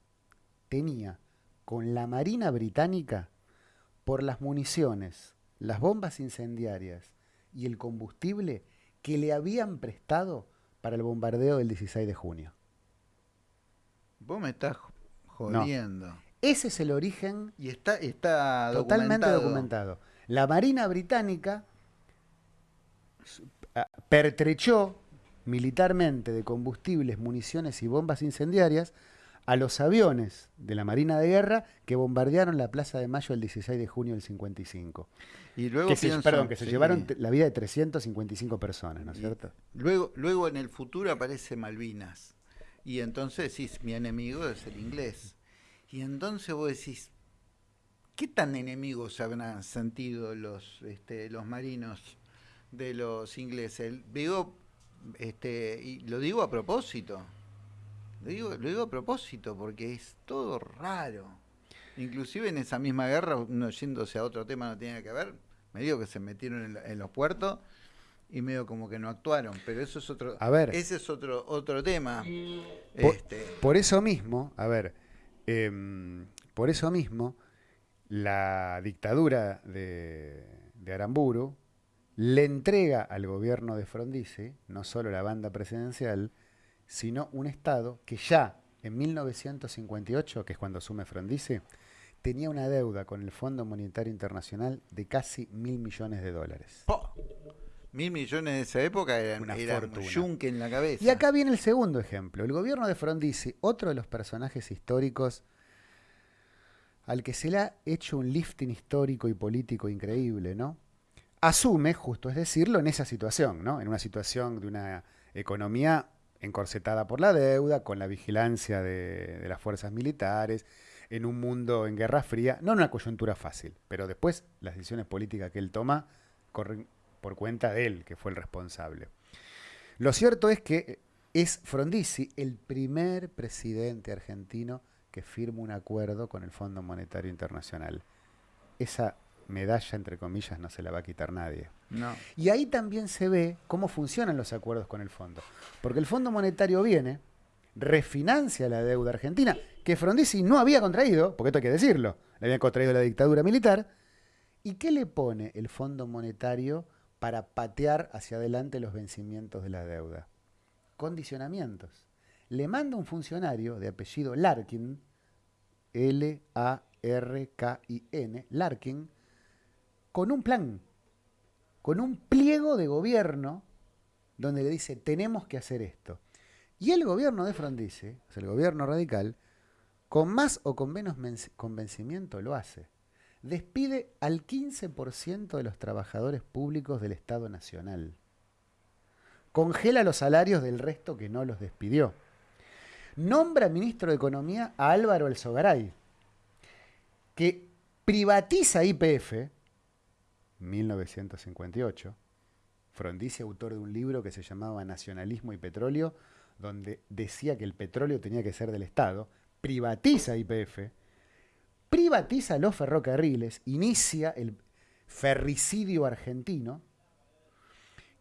tenía con la Marina Británica por las municiones, las bombas incendiarias y el combustible que le habían prestado para el bombardeo del 16 de junio. Vos me estás jodiendo. Ese es el origen Y está, está totalmente documentado. documentado. La Marina Británica pertrechó militarmente de combustibles, municiones y bombas incendiarias a los aviones de la Marina de Guerra que bombardearon la Plaza de Mayo el 16 de junio del 55. Y luego Que se, pienso- perdón, que se sí. llevaron la vida de 355 personas, ¿no es cierto? Luego, luego en el futuro aparece Malvinas. Y entonces decís, mi enemigo es el inglés. Y entonces vos decís, ¿qué tan enemigos habrán sentido los, este, los marinos de los ingleses? Digo, este, y lo digo a propósito. Lo digo, lo digo a propósito, porque es todo raro. Inclusive en esa misma guerra, uno yéndose a otro tema no tiene que ver, medio que se metieron en, los puertos y medio como que no actuaron, pero eso es otro, A ver. ese es otro otro tema. Por, Este, por eso mismo, a ver, em, por eso mismo, la dictadura de, de Aramburu le entrega al gobierno de Frondizi no solo la banda presidencial, sino un Estado que ya en 1958, que es cuando asume Frondizi, tenía una deuda con el Fondo Monetario Internacional de casi mil millones de dólares. po, mil millones de esa época eran, Una eran fortuna. yunque en la cabeza. Y acá viene el segundo ejemplo. El gobierno de Frondizi, otro de los personajes históricos al que se le ha hecho un lifting histórico y político increíble, ¿no? Asume, justo es decirlo, en esa situación, ¿no? En una situación de una economía encorsetada por la deuda, con la vigilancia de, las fuerzas militares, en un mundo en guerra fría, no en una coyuntura fácil, pero después las decisiones políticas que él toma corren por cuenta de él, que fue el responsable. Lo cierto es que es Frondizi el primer presidente argentino que firma un acuerdo con el Fondo Monetario Internacional. Esa medalla, entre comillas, no se la va a quitar nadie. No. Y ahí también se ve cómo funcionan los acuerdos con el fondo. Porque el Fondo Monetario viene, refinancia la deuda argentina, que Frondizi no había contraído, porque esto hay que decirlo, le había contraído la dictadura militar. ¿Y qué le pone el Fondo Monetario para patear hacia adelante los vencimientos de la deuda. Condicionamientos. Le manda un funcionario de apellido Larkin, L-A-R-K-I-N, Larkin, con un plan, con un pliego de gobierno donde le dice, tenemos que hacer esto. Y el gobierno de Frondizi, o sea, el gobierno radical, con más o con menos convencimiento lo hace. Despide al 15% de los trabajadores públicos del Estado Nacional. Congela los salarios del resto que no los despidió. Nombra ministro de Economía a Álvaro El Sogaray, que privatiza IPF, 1958, Frondizi, autor de un libro que se llamaba Nacionalismo y Petróleo, donde decía que el petróleo tenía que ser del Estado, privatiza IPF, privatiza los ferrocarriles, inicia el ferricidio argentino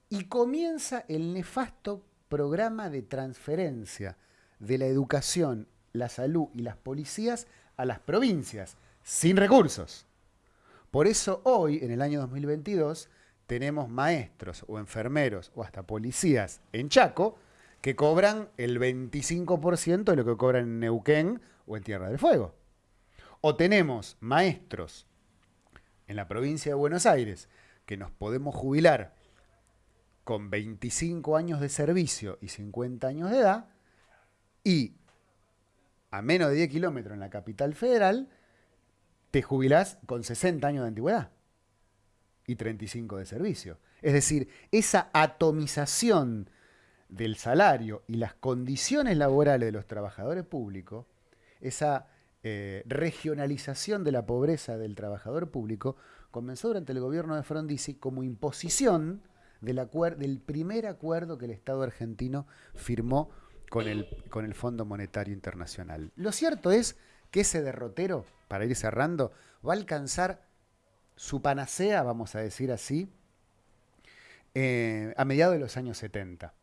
y comienza el nefasto programa de transferencia de la educación, la salud y las policías a las provincias, sin recursos. Por eso hoy, en el año 2022, tenemos maestros o enfermeros o hasta policías en Chaco que cobran el 25% de lo que cobran en Neuquén o en Tierra del Fuego. O tenemos maestros en la provincia de Buenos Aires que nos podemos jubilar con 25 años de servicio y 50 años de edad y a menos de 10 kilómetros en la capital federal te jubilás con 60 años de antigüedad y 35 de servicio. Es decir, esa atomización del salario y las condiciones laborales de los trabajadores públicos, esa eh, regionalización de la pobreza del trabajador público, comenzó durante el gobierno de Frondizi como imposición del, del primer acuerdo que el Estado argentino firmó con el, con el Fondo Monetario Internacional. Lo cierto es que ese derrotero, para ir cerrando, va a alcanzar su panacea, vamos a decir así, eh, a mediados de los años 70.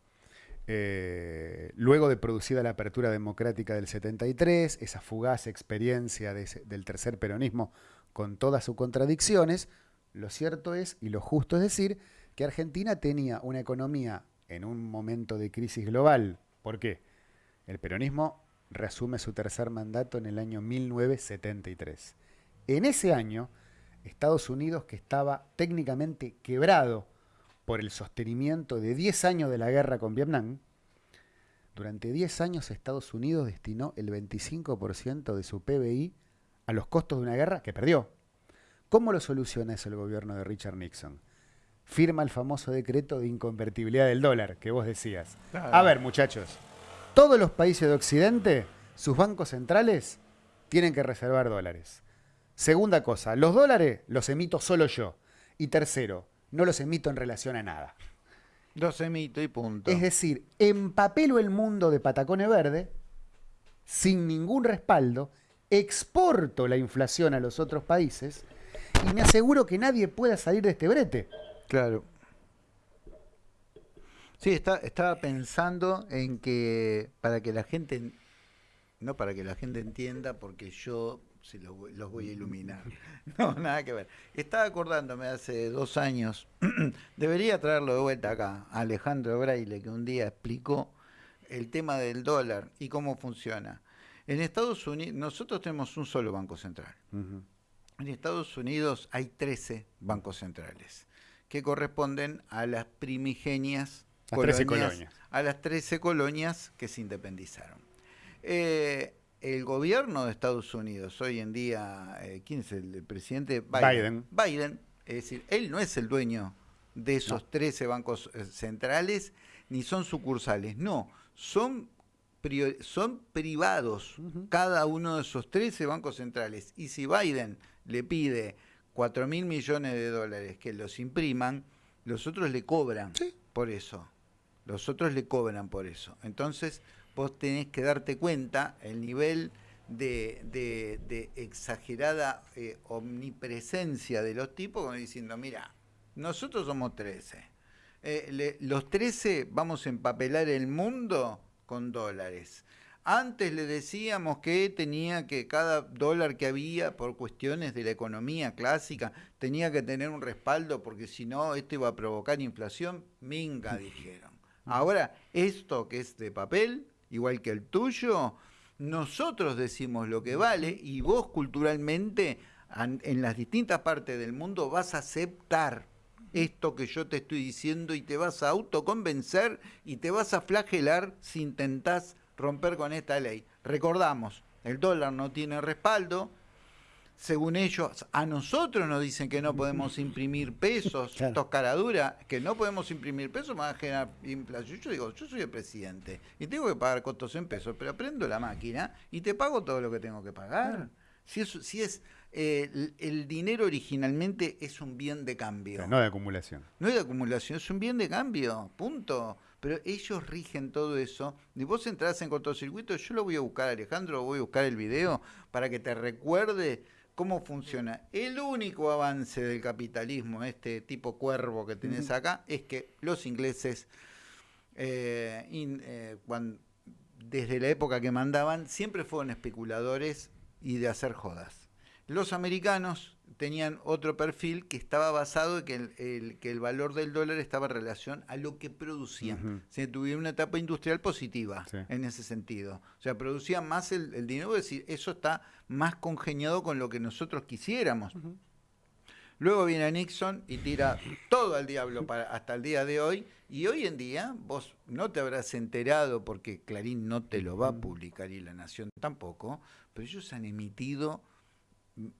Eh, luego de producida la apertura democrática del 73, esa fugaz experiencia del tercer peronismo con todas sus contradicciones, lo cierto es, y lo justo es decir, que Argentina tenía una economía en un momento de crisis global. ¿Por qué? El peronismo reasume su tercer mandato en el año 1973. En ese año, Estados Unidos, que estaba técnicamente quebrado por el sostenimiento de 10 años de la guerra con Vietnam, durante 10 años Estados Unidos destinó el 25% de su PBI a los costos de una guerra que perdió. ¿Cómo lo soluciona eso el gobierno de Richard Nixon? Firma el famoso decreto de inconvertibilidad del dólar que vos decías. A ver, muchachos, todos los países de Occidente, sus bancos centrales, tienen que reservar dólares. Segunda cosa, los dólares los emito solo yo. Y tercero, no los emito en relación a nada. Los emito y punto. Es decir, empapelo el mundo de patacones verde, sin ningún respaldo, exporto la inflación a los otros países y me aseguro que nadie pueda salir de este brete. Claro. Sí, está, estaba pensando en que para que la gente, no para que la gente entienda, porque yo si los voy a iluminar. No, nada que ver. Estaba acordándome hace dos años, debería traerlo de vuelta acá, Alejandro Braille, que un día explicó el tema del dólar y cómo funciona. En Estados Unidos, nosotros tenemos un solo banco central. En Estados Unidos hay 13 bancos centrales que corresponden a las primigenias colonias, a las 13 colonias que se independizaron. Eh, el gobierno de Estados Unidos hoy en día, eh, ¿quién es el, presidente? Biden. Biden. es decir, él no es el dueño de esos 13 bancos eh, centrales, ni son sucursales, no, son, son privados cada uno de esos 13 bancos centrales. Y si Biden le pide 4 mil millones de dólares que los impriman, los otros le cobran por eso. Los otros le cobran por eso. Entonces, vos tenés que darte cuenta el nivel de, exagerada eh, omnipresencia de los tipos, como diciendo, mira, nosotros somos 13. Eh, los 13 vamos a empapelar el mundo con dólares. Antes le decíamos que tenía que cada dólar que había por cuestiones de la economía clásica tenía que tener un respaldo porque si no esto iba a provocar inflación. Minga, dijeron. Ahora, esto que es de papel, igual que el tuyo, nosotros decimos lo que vale y vos culturalmente en las distintas partes del mundo vas a aceptar esto que yo te estoy diciendo y te vas a autoconvencer y te vas a flagelar si intentás romper con esta ley. Recordamos, el dólar no tiene respaldo, según ellos, a nosotros nos dicen que no podemos imprimir pesos, claro. caraduras, que no podemos imprimir pesos, van a generar inflación. Yo digo, yo soy el presidente y tengo que pagar costos en pesos, pero prendo la máquina y te pago todo lo que tengo que pagar. Si es, si es eh, el, dinero originalmente es un bien de cambio. no de acumulación. No es de acumulación, es un bien de cambio, punto pero ellos rigen todo eso. Y vos entrás en cortocircuito, yo lo voy a buscar, Alejandro, voy a buscar el video para que te recuerde cómo funciona. El único avance del capitalismo, este tipo cuervo que tenés acá, es que los ingleses, eh, eh, desde la época que mandaban, siempre fueron especuladores y de hacer jodas. Los americanos tenían otro perfil que estaba basado en que el, que el valor del dólar estaba en relación a lo que producían. Se tuvieron una etapa industrial positiva en ese sentido. O sea, producían más el, dinero, es decir, eso está más congeniado con lo que nosotros quisiéramos. Luego viene Nixon y tira todo al diablo para, hasta el día de hoy. Y hoy en día vos no te habrás enterado porque Clarín no te lo va a publicar y La Nación tampoco, pero ellos han emitido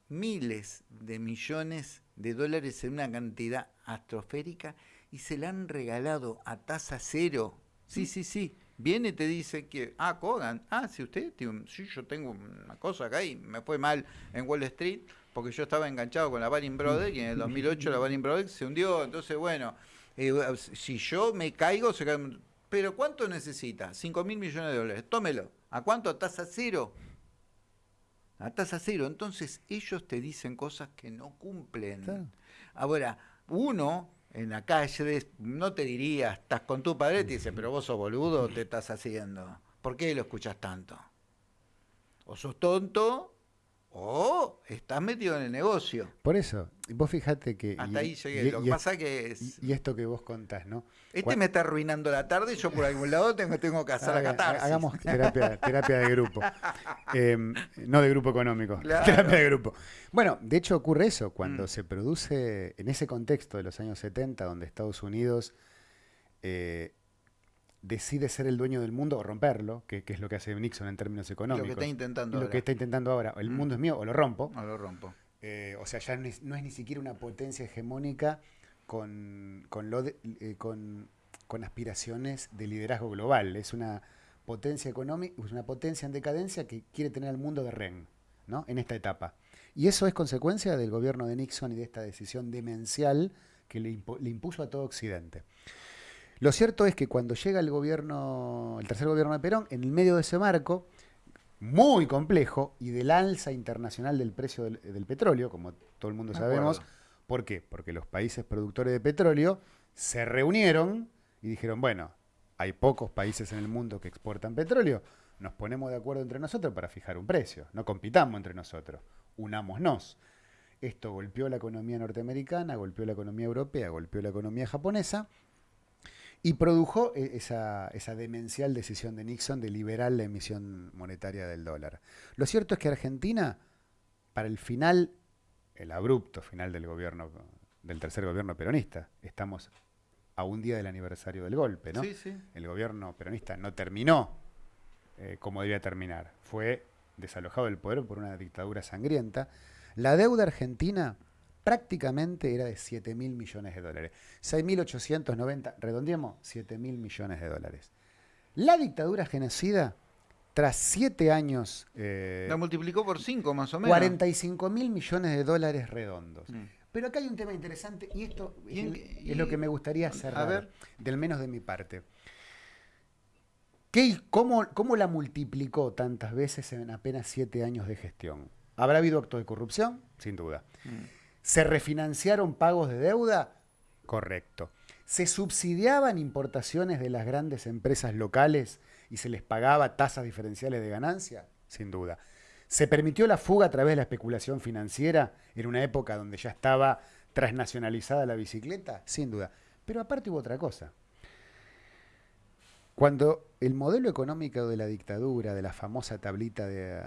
miles de millones de dólares en una cantidad astroférica y se la han regalado a tasa cero. Sí, sí, sí. Viene y te dice que, ah, Kogan, ah, si usted, sí, yo tengo una cosa acá y me fue mal en Wall Street porque yo estaba enganchado con la Baring Brothers y en el 2008 la Baring Brothers se hundió. Entonces, bueno, eh, si yo me caigo, se cae. Pero ¿cuánto necesita? 5 mil millones de dólares. Tómelo. ¿A cuánto? A tasa cero a tasa cero. Entonces ellos te dicen cosas que no cumplen. Ahora, uno en la calle no te diría, estás con tu padre, te dice, pero vos sos boludo, te estás haciendo. ¿Por qué lo escuchas tanto? O sos tonto o estás metido en el negocio. Por eso, vos fíjate que... Hasta ahí llegué. lo que pasa que es... Y, esto que vos contás, ¿no? Este me está arruinando la tarde y yo por algún lado tengo, tengo que hacer la catarsis. Hagamos terapia, terapia de grupo. Em, no de grupo económico, terapia de grupo. Bueno, de hecho ocurre eso, cuando mm. se produce en ese contexto de los años 70, donde Estados Unidos... Eh, decide ser el dueño del mundo o romperlo, que, es lo que hace Nixon en términos económicos. lo que está intentando Lo que está intentando ahora. El mm. mundo es mío o lo rompo. O lo rompo. Eh, o sea, ya no es, ni siquiera una potencia hegemónica con, con, lo eh, con, con, aspiraciones de liderazgo global. Es una potencia económica, es una potencia en decadencia que quiere tener al mundo de rehén, ¿no? En esta etapa. Y eso es consecuencia del gobierno de Nixon y de esta decisión demencial que le, le impuso a todo Occidente. Lo cierto es que cuando llega el gobierno, el tercer gobierno de Perón, en el medio de ese marco, muy complejo, y del alza internacional del precio del, petróleo, como todo el mundo sabemos, ¿por qué? Porque los países productores de petróleo se reunieron y dijeron, bueno, hay pocos países en el mundo que exportan petróleo, nos ponemos de acuerdo entre nosotros para fijar un precio, no compitamos entre nosotros, unámonos. Esto golpeó la economía norteamericana, golpeó la economía europea, golpeó la economía japonesa, y produjo eh, esa, esa, demencial decisión de Nixon de liberar la emisión monetaria del dólar. Lo cierto es que Argentina, para el final, el abrupto final del gobierno, del tercer gobierno peronista, estamos a un día del aniversario del golpe, ¿no? Sí, sí. El gobierno peronista no terminó eh, como debía terminar. Fue desalojado del poder por una dictadura sangrienta. La deuda argentina prácticamente era de 7 mil millones de dólares. 6.890, redondeamos, 7 mil millones de dólares. La dictadura genocida, tras siete años... Eh, la multiplicó por 5 más o menos. 45 mil millones de dólares redondos. Mm. Pero acá hay un tema interesante y esto es, lo que me gustaría cerrar, ver. del menos de mi parte. ¿Qué, cómo, ¿Cómo la multiplicó tantas veces en apenas siete años de gestión? ¿Habrá habido actos de corrupción? Sin duda. Mm. ¿Se refinanciaron pagos de deuda? Correcto. ¿Se subsidiaban importaciones de las grandes empresas locales y se les pagaba tasas diferenciales de ganancia? Sin duda. ¿Se permitió la fuga a través de la especulación financiera en una época donde ya estaba transnacionalizada la bicicleta? Sin duda. Pero aparte hubo otra cosa. Cuando el modelo económico de la dictadura, de la famosa tablita de,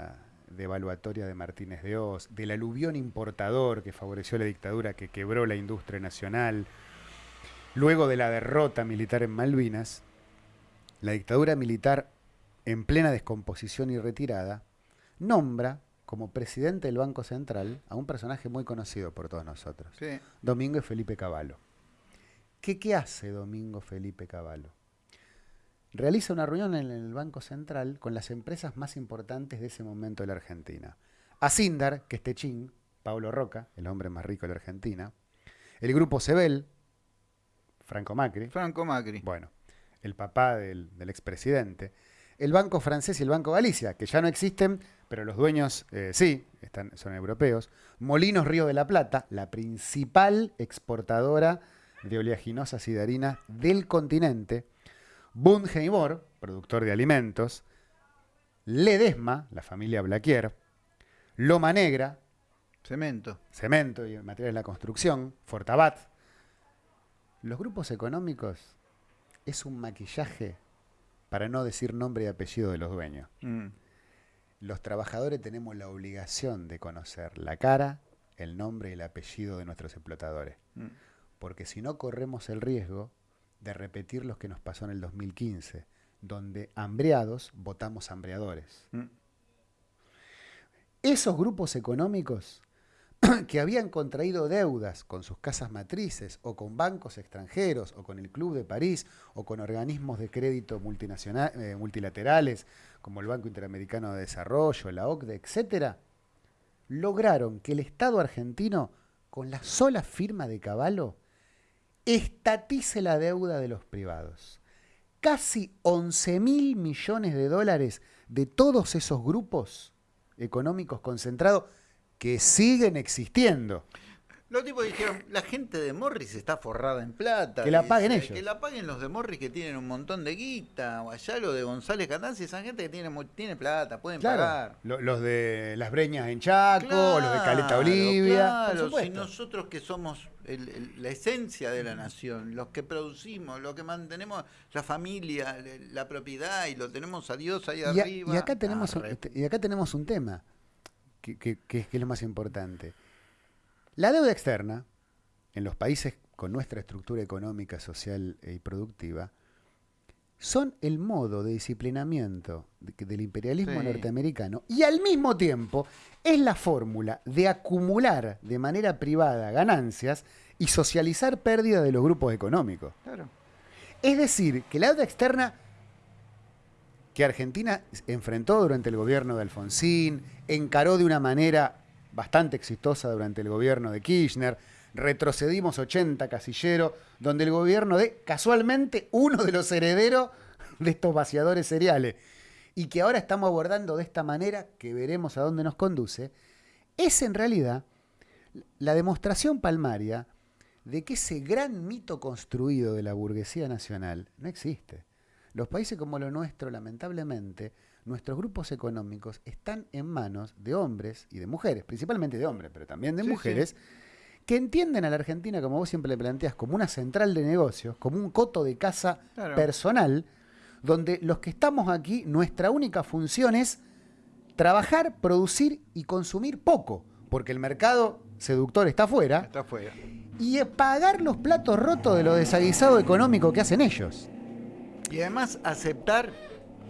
evaluatoria de Martínez de Oz, del aluvión importador que favoreció la dictadura, que quebró la industria nacional, luego de la derrota militar en Malvinas, la dictadura militar en plena descomposición y retirada, nombra como presidente del Banco Central a un personaje muy conocido por todos nosotros, Domingo Felipe Cavallo. ¿Qué, ¿Qué hace Domingo Felipe Cavallo? Realiza una reunión en el Banco Central con las empresas más importantes de ese momento de la Argentina. Asindar, que es Techín, Pablo Roca, el hombre más rico de la Argentina, el grupo Sebel, Franco Macri. Franco Macri. Bueno, el papá del, expresidente. El Banco Francés y el Banco Galicia, que ya no existen, pero los dueños eh, sí, están, son europeos. Molinos Río de la Plata, la principal exportadora de oleaginosas y de harina del continente Bungeimor, productor de alimentos, Ledesma, la familia Blaquier, Loma Negra, cemento, cemento y materiales de la construcción, Fortabat. Los grupos económicos es un maquillaje para no decir nombre y apellido de los dueños. Mm. Los trabajadores tenemos la obligación de conocer la cara, el nombre y el apellido de nuestros explotadores. Mm. Porque si no corremos el riesgo de repetir lo que nos pasó en el 2015, donde hambreados votamos hambreadores. Mm. Esos grupos económicos que habían contraído deudas con sus casas matrices o con bancos extranjeros o con el Club de París o con organismos de crédito multinacional, eh, multilaterales como el Banco Interamericano de Desarrollo, la OCDE, etc., lograron que el Estado argentino, con la sola firma de Caballo, estatice la deuda de los privados. Casi 11 mil millones de dólares de todos esos grupos económicos concentrados que siguen existiendo. Los tipos dijeron, la gente de Morris está forrada en plata. Que la paguen ellos. Que la paguen los de Morris que tienen un montón de guita. O allá los de González Candanza, esa gente que tiene, tiene plata, pueden pagar. Los de Las Breñas en Chaco, los de Caleta Olivia. Claro, si nosotros que somos la esencia de la nación, los que producimos, los que mantenemos la familia, la propiedad y lo tenemos a Dios ahí arriba. Y acá tenemos, un, y acá tenemos un tema que, que, que es lo más importante la deuda externa, en los países con nuestra estructura económica, social y productiva, son el modo de disciplinamiento del imperialismo norteamericano y al mismo tiempo es la fórmula de acumular de manera privada ganancias y socializar pérdida de los grupos económicos. Es decir, que la deuda externa que Argentina enfrentó durante el gobierno de Alfonsín, encaró de una manera bastante exitosa durante el gobierno de Kirchner. Retrocedimos 80 casilleros, donde el gobierno de, casualmente, uno de los herederos de estos vaciadores cereales, y que ahora estamos abordando de esta manera, que veremos a dónde nos conduce, es en realidad la demostración palmaria de que ese gran mito construido de la burguesía nacional no existe. Los países como lo nuestro, lamentablemente, nuestros grupos económicos están en manos de hombres y de mujeres, principalmente de hombres, pero también de mujeres, que entienden a la Argentina, como vos siempre le planteas, como una central de negocios, como un coto de casa personal, donde los que estamos aquí, nuestra única función es trabajar, producir y consumir poco, porque el mercado seductor está afuera. Está afuera. Y pagar los platos rotos de lo desaguisado económico que hacen ellos. Y además aceptar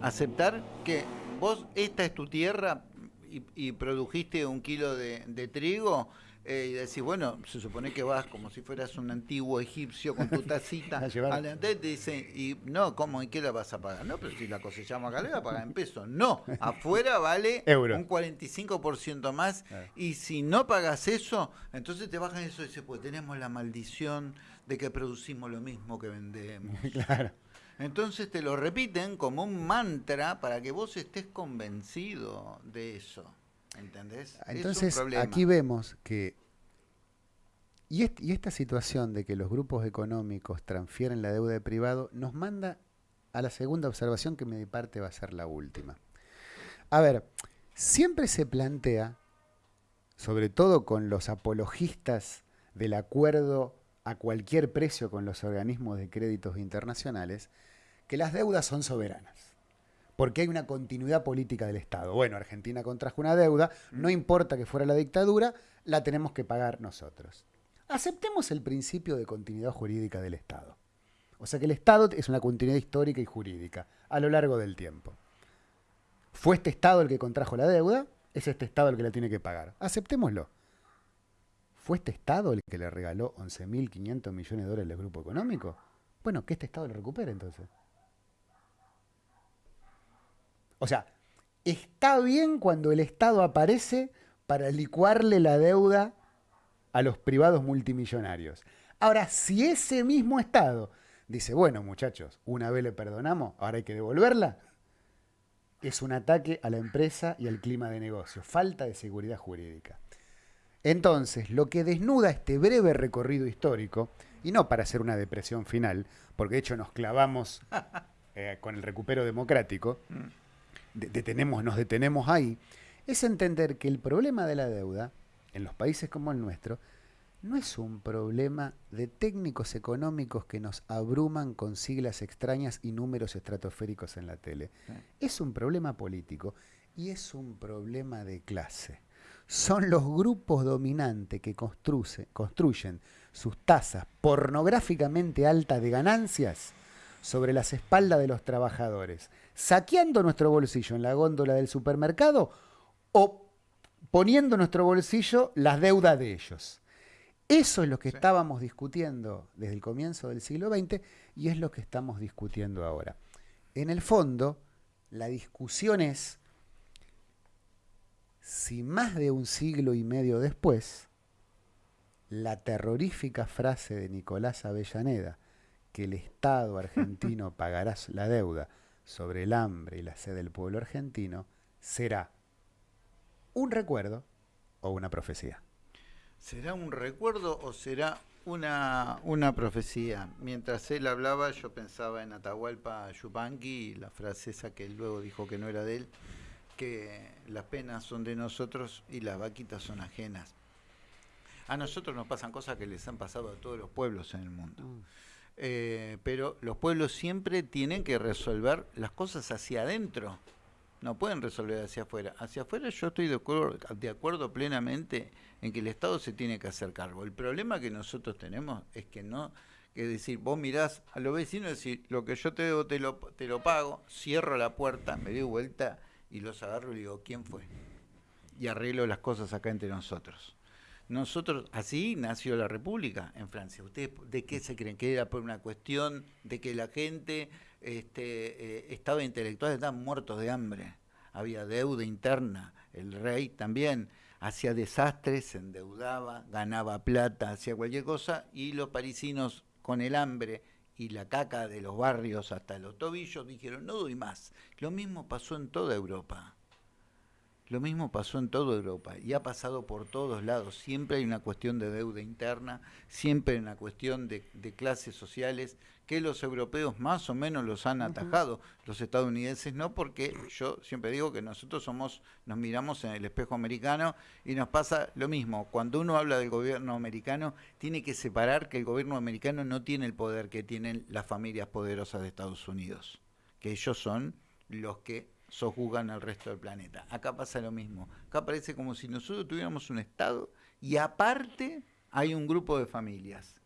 aceptar que vos, esta es tu tierra y, produjiste un kilo de, trigo. Eh, y decís, bueno, se supone que vas como si fueras un antiguo egipcio con tu tacita adelante, te dice, y no, ¿cómo? ¿Y qué la vas a pagar? No, pero si la cosechamos acá, la vas a pagar en pesos. No, afuera vale un 45% más, y si no pagas eso, entonces te bajan eso y dices, pues tenemos la maldición de que producimos lo mismo que vendemos. claro. Entonces te lo repiten como un mantra para que vos estés convencido de eso. ¿Entendés? Entonces aquí vemos que... Y, esta situación de que los grupos económicos transfieren la deuda de privado nos manda a la segunda observación que mi parte va a ser la última. A ver, siempre se plantea, sobre todo con los apologistas del acuerdo a cualquier precio con los organismos de créditos internacionales, que las deudas son soberanas porque hay una continuidad política del Estado. Bueno, Argentina contrajo una deuda, no importa que fuera la dictadura, la tenemos que pagar nosotros. Aceptemos el principio de continuidad jurídica del Estado. O sea que el Estado es una continuidad histórica y jurídica a lo largo del tiempo. Fue este Estado el que contrajo la deuda, es este Estado el que la tiene que pagar. Aceptémoslo. ¿Fue este Estado el que le regaló 11.500 millones de dólares al grupo económico? Bueno, que este Estado lo recupere entonces. O sea, está bien cuando el Estado aparece para licuarle la deuda a los privados multimillonarios. Ahora, si ese mismo Estado dice, bueno muchachos, una vez le perdonamos, ahora hay que devolverla, es un ataque a la empresa y al clima de negocio, falta de seguridad jurídica. Entonces, lo que desnuda este breve recorrido histórico, y no para hacer una depresión final, porque de hecho nos clavamos eh, con el recupero democrático, mm detenemos, nos detenemos ahí, es entender que el problema de la deuda en los países como el nuestro no es un problema de técnicos económicos que nos abruman con siglas extrañas y números estratosféricos en la tele. Es un problema político y es un problema de clase. Son los grupos dominantes que construyen sus tasas pornográficamente altas de ganancias sobre las espaldas de los trabajadores, saqueando nuestro bolsillo en la góndola del supermercado o poniendo en nuestro bolsillo las deudas de ellos. Eso es lo que estábamos discutiendo desde el comienzo del siglo XX y es lo que estamos discutiendo ahora. En el fondo, la discusión es si más de un siglo y medio después, la terrorífica frase de Nicolás Avellaneda, que el Estado argentino pagará la deuda sobre el hambre y la sed del pueblo argentino, será un recuerdo o una profecía. ¿Será un recuerdo o será una, una profecía? Mientras él hablaba, yo pensaba en Atahualpa Yupanqui la frase esa que él luego dijo que no era de él, que las penas son de nosotros y las vaquitas son ajenas. A nosotros nos pasan cosas que les han pasado a todos los pueblos en el mundo. Mm. Eh, pero los pueblos siempre tienen que resolver las cosas hacia adentro, no pueden resolver hacia afuera. Hacia afuera yo estoy de acuerdo, de acuerdo plenamente en que el Estado se tiene que hacer cargo. El problema que nosotros tenemos es que no, que decir, vos mirás a los vecinos y decís, lo que yo te debo te lo, te lo pago, cierro la puerta, me doy vuelta y los agarro y digo, ¿quién fue? Y arreglo las cosas acá entre nosotros. Nosotros, así nació la República en Francia. ¿Ustedes de qué se creen? ¿Que era por una cuestión de que la gente, este, eh, estaba intelectual, estaban muertos de hambre? Había deuda interna, el rey también hacía desastres, se endeudaba, ganaba plata, hacía cualquier cosa, y los parisinos con el hambre y la caca de los barrios hasta los tobillos dijeron, no doy más. Lo mismo pasó en toda Europa. Lo mismo pasó en toda Europa y ha pasado por todos lados. Siempre hay una cuestión de deuda interna, siempre hay una cuestión de, clases sociales que los europeos más o menos los han atajado, los estadounidenses no, porque yo siempre digo que nosotros somos, nos miramos en el espejo americano y nos pasa lo mismo. Cuando uno habla del gobierno americano, tiene que separar que el gobierno americano no tiene el poder que tienen las familias poderosas de Estados Unidos, que ellos son los que sojuzgan al resto del planeta. Acá pasa lo mismo. Acá parece como si nosotros tuviéramos un Estado y aparte hay un grupo de familias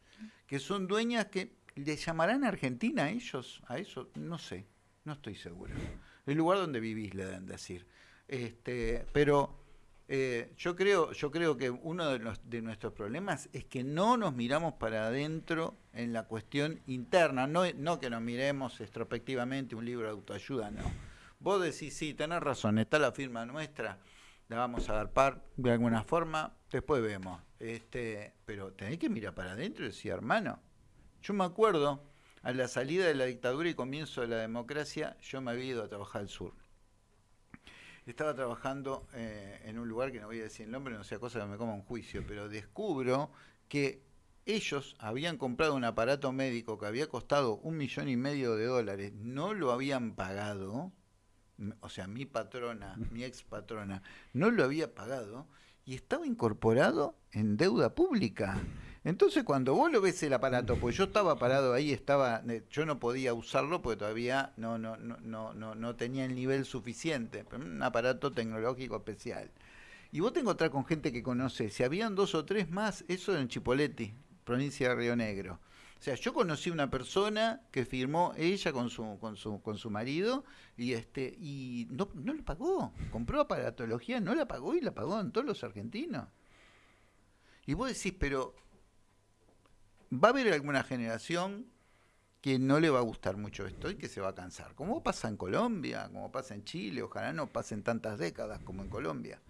que son dueñas que le llamarán Argentina a ellos, a eso, no sé, no estoy seguro. El lugar donde vivís le deben decir. Este, pero eh, yo creo, yo creo que uno de, de, nuestros problemas es que no nos miramos para adentro en la cuestión interna, no, no que nos miremos extrospectivamente un libro de autoayuda, no Vos decís, sí, tenés razón, está la firma nuestra, la vamos a dar par de alguna forma, después vemos. Este, pero tenés que mirar para adentro y decir, hermano, yo me acuerdo, a la salida de la dictadura y comienzo de la democracia, yo me había ido a trabajar al sur. Estaba trabajando eh, en un lugar que no voy a decir el nombre, no sea cosa que me coma un juicio, pero descubro que ellos habían comprado un aparato médico que había costado un millón y medio de dólares, no lo habían pagado, o sea, mi patrona, mi ex patrona, no lo había pagado y estaba incorporado en deuda pública. Entonces cuando vos lo ves el aparato, pues yo estaba parado ahí, estaba, eh, yo no podía usarlo porque todavía no, no, no, no, no, tenía el nivel suficiente, un aparato tecnológico especial. Y vos te encontrás con gente que conoce, si habían dos o tres más, eso en Chipoleti, provincia de Río Negro. O sea, yo conocí una persona que firmó ella con su, con su, con su marido y este, y no, no lo pagó. Compró aparatología, no la pagó y la pagó en todos los argentinos. Y vos decís, pero va a haber alguna generación que no le va a gustar mucho esto y que se va a cansar. Como pasa en Colombia, como pasa en Chile, ojalá no pasen tantas décadas como en Colombia.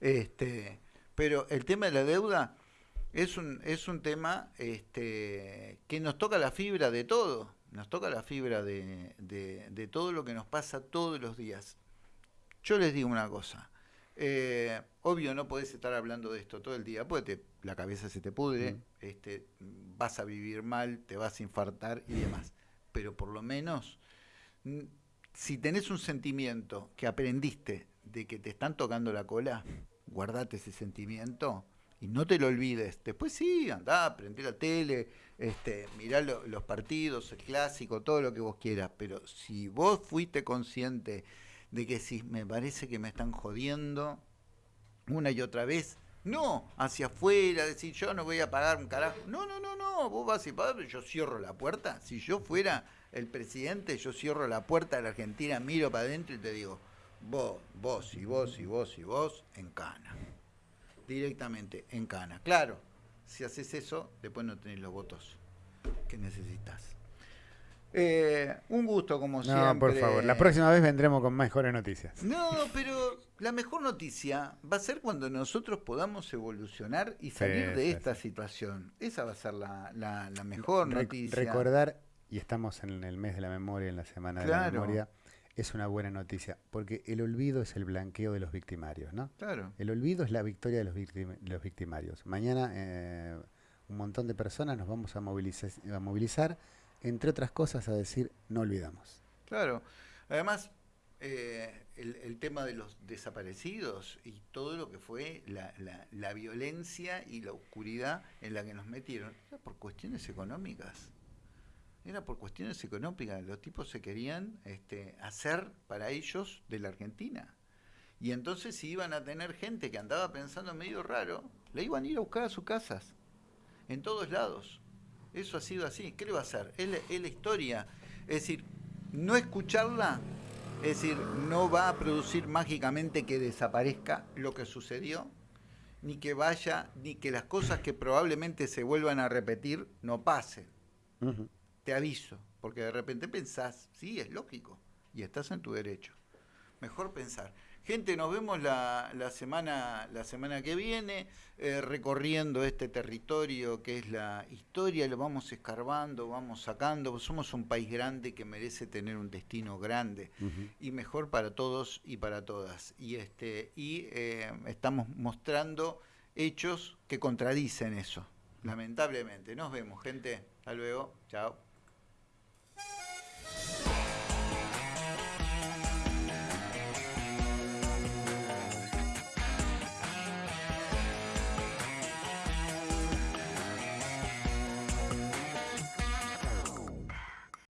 Este, pero el tema de la deuda es un, es un tema este, que nos toca la fibra de todo, nos toca la fibra de, de, todo lo que nos pasa todos los días. Yo les digo una cosa, eh, obvio no podés estar hablando de esto todo el día, porque la cabeza se te pudre, este, vas a vivir mal, te vas a infartar y demás. Pero por lo menos, si tenés un sentimiento que aprendiste de que te están tocando la cola, guardate ese sentimiento y no te lo olvides. Después sí, andá, prende la tele, este, mirá los partidos, el clásico, todo lo que vos quieras. Pero si vos fuiste consciente de que si me parece que me están jodiendo una y otra vez, no hacia afuera, decir yo no voy a pagar un carajo. No, no, no, no, vos vas y pagas, yo cierro la puerta. Si yo fuera el presidente, yo cierro la puerta de la Argentina, miro para adentro y te digo, vos, vos y vos y vos y vos en cana directamente en Cana. Claro, si haces eso, después no tenés los votos que necesitas. Eh, un gusto, como siempre. No, por favor, la próxima vez vendremos con mejores noticias. No, pero la mejor noticia va a ser cuando nosotros podamos evolucionar y salir de esta situación. Esa va a ser la, mejor noticia. Recordar, y estamos en el mes de la memoria, en la semana de la memoria, es una buena noticia, porque el olvido es el blanqueo de los victimarios, ¿no? Claro. El olvido es la victoria de los, los victimarios. Mañana eh, un montón de personas nos vamos a movilizar, a movilizar, entre otras cosas, a decir no olvidamos. Claro. Además, eh, el, tema de los desaparecidos y todo lo que fue la, la violencia y la oscuridad en la que nos metieron, por cuestiones económicas era por cuestiones económicas. Los tipos se querían este, hacer para ellos de la Argentina. Y entonces si iban a tener gente que andaba pensando medio raro, le iban a ir a buscar a sus casas, en todos lados. Eso ha sido así. ¿Qué le va a hacer? Es la, historia. Es decir, no escucharla, es decir, no va a producir mágicamente que desaparezca lo que sucedió, ni que vaya, ni que las cosas que probablemente se vuelvan a repetir no pasen te aviso, porque de repente pensás, sí, es lógico, y estás en tu derecho. Mejor pensar. Gente, nos vemos la, la semana, la semana que viene, eh, recorriendo este territorio que es la historia, lo vamos escarbando, vamos sacando. Somos un país grande que merece tener un destino grande y mejor para todos y para todas. Y, este, y eh, estamos mostrando hechos que contradicen eso, lamentablemente. Nos vemos, gente. Hasta luego. Chao.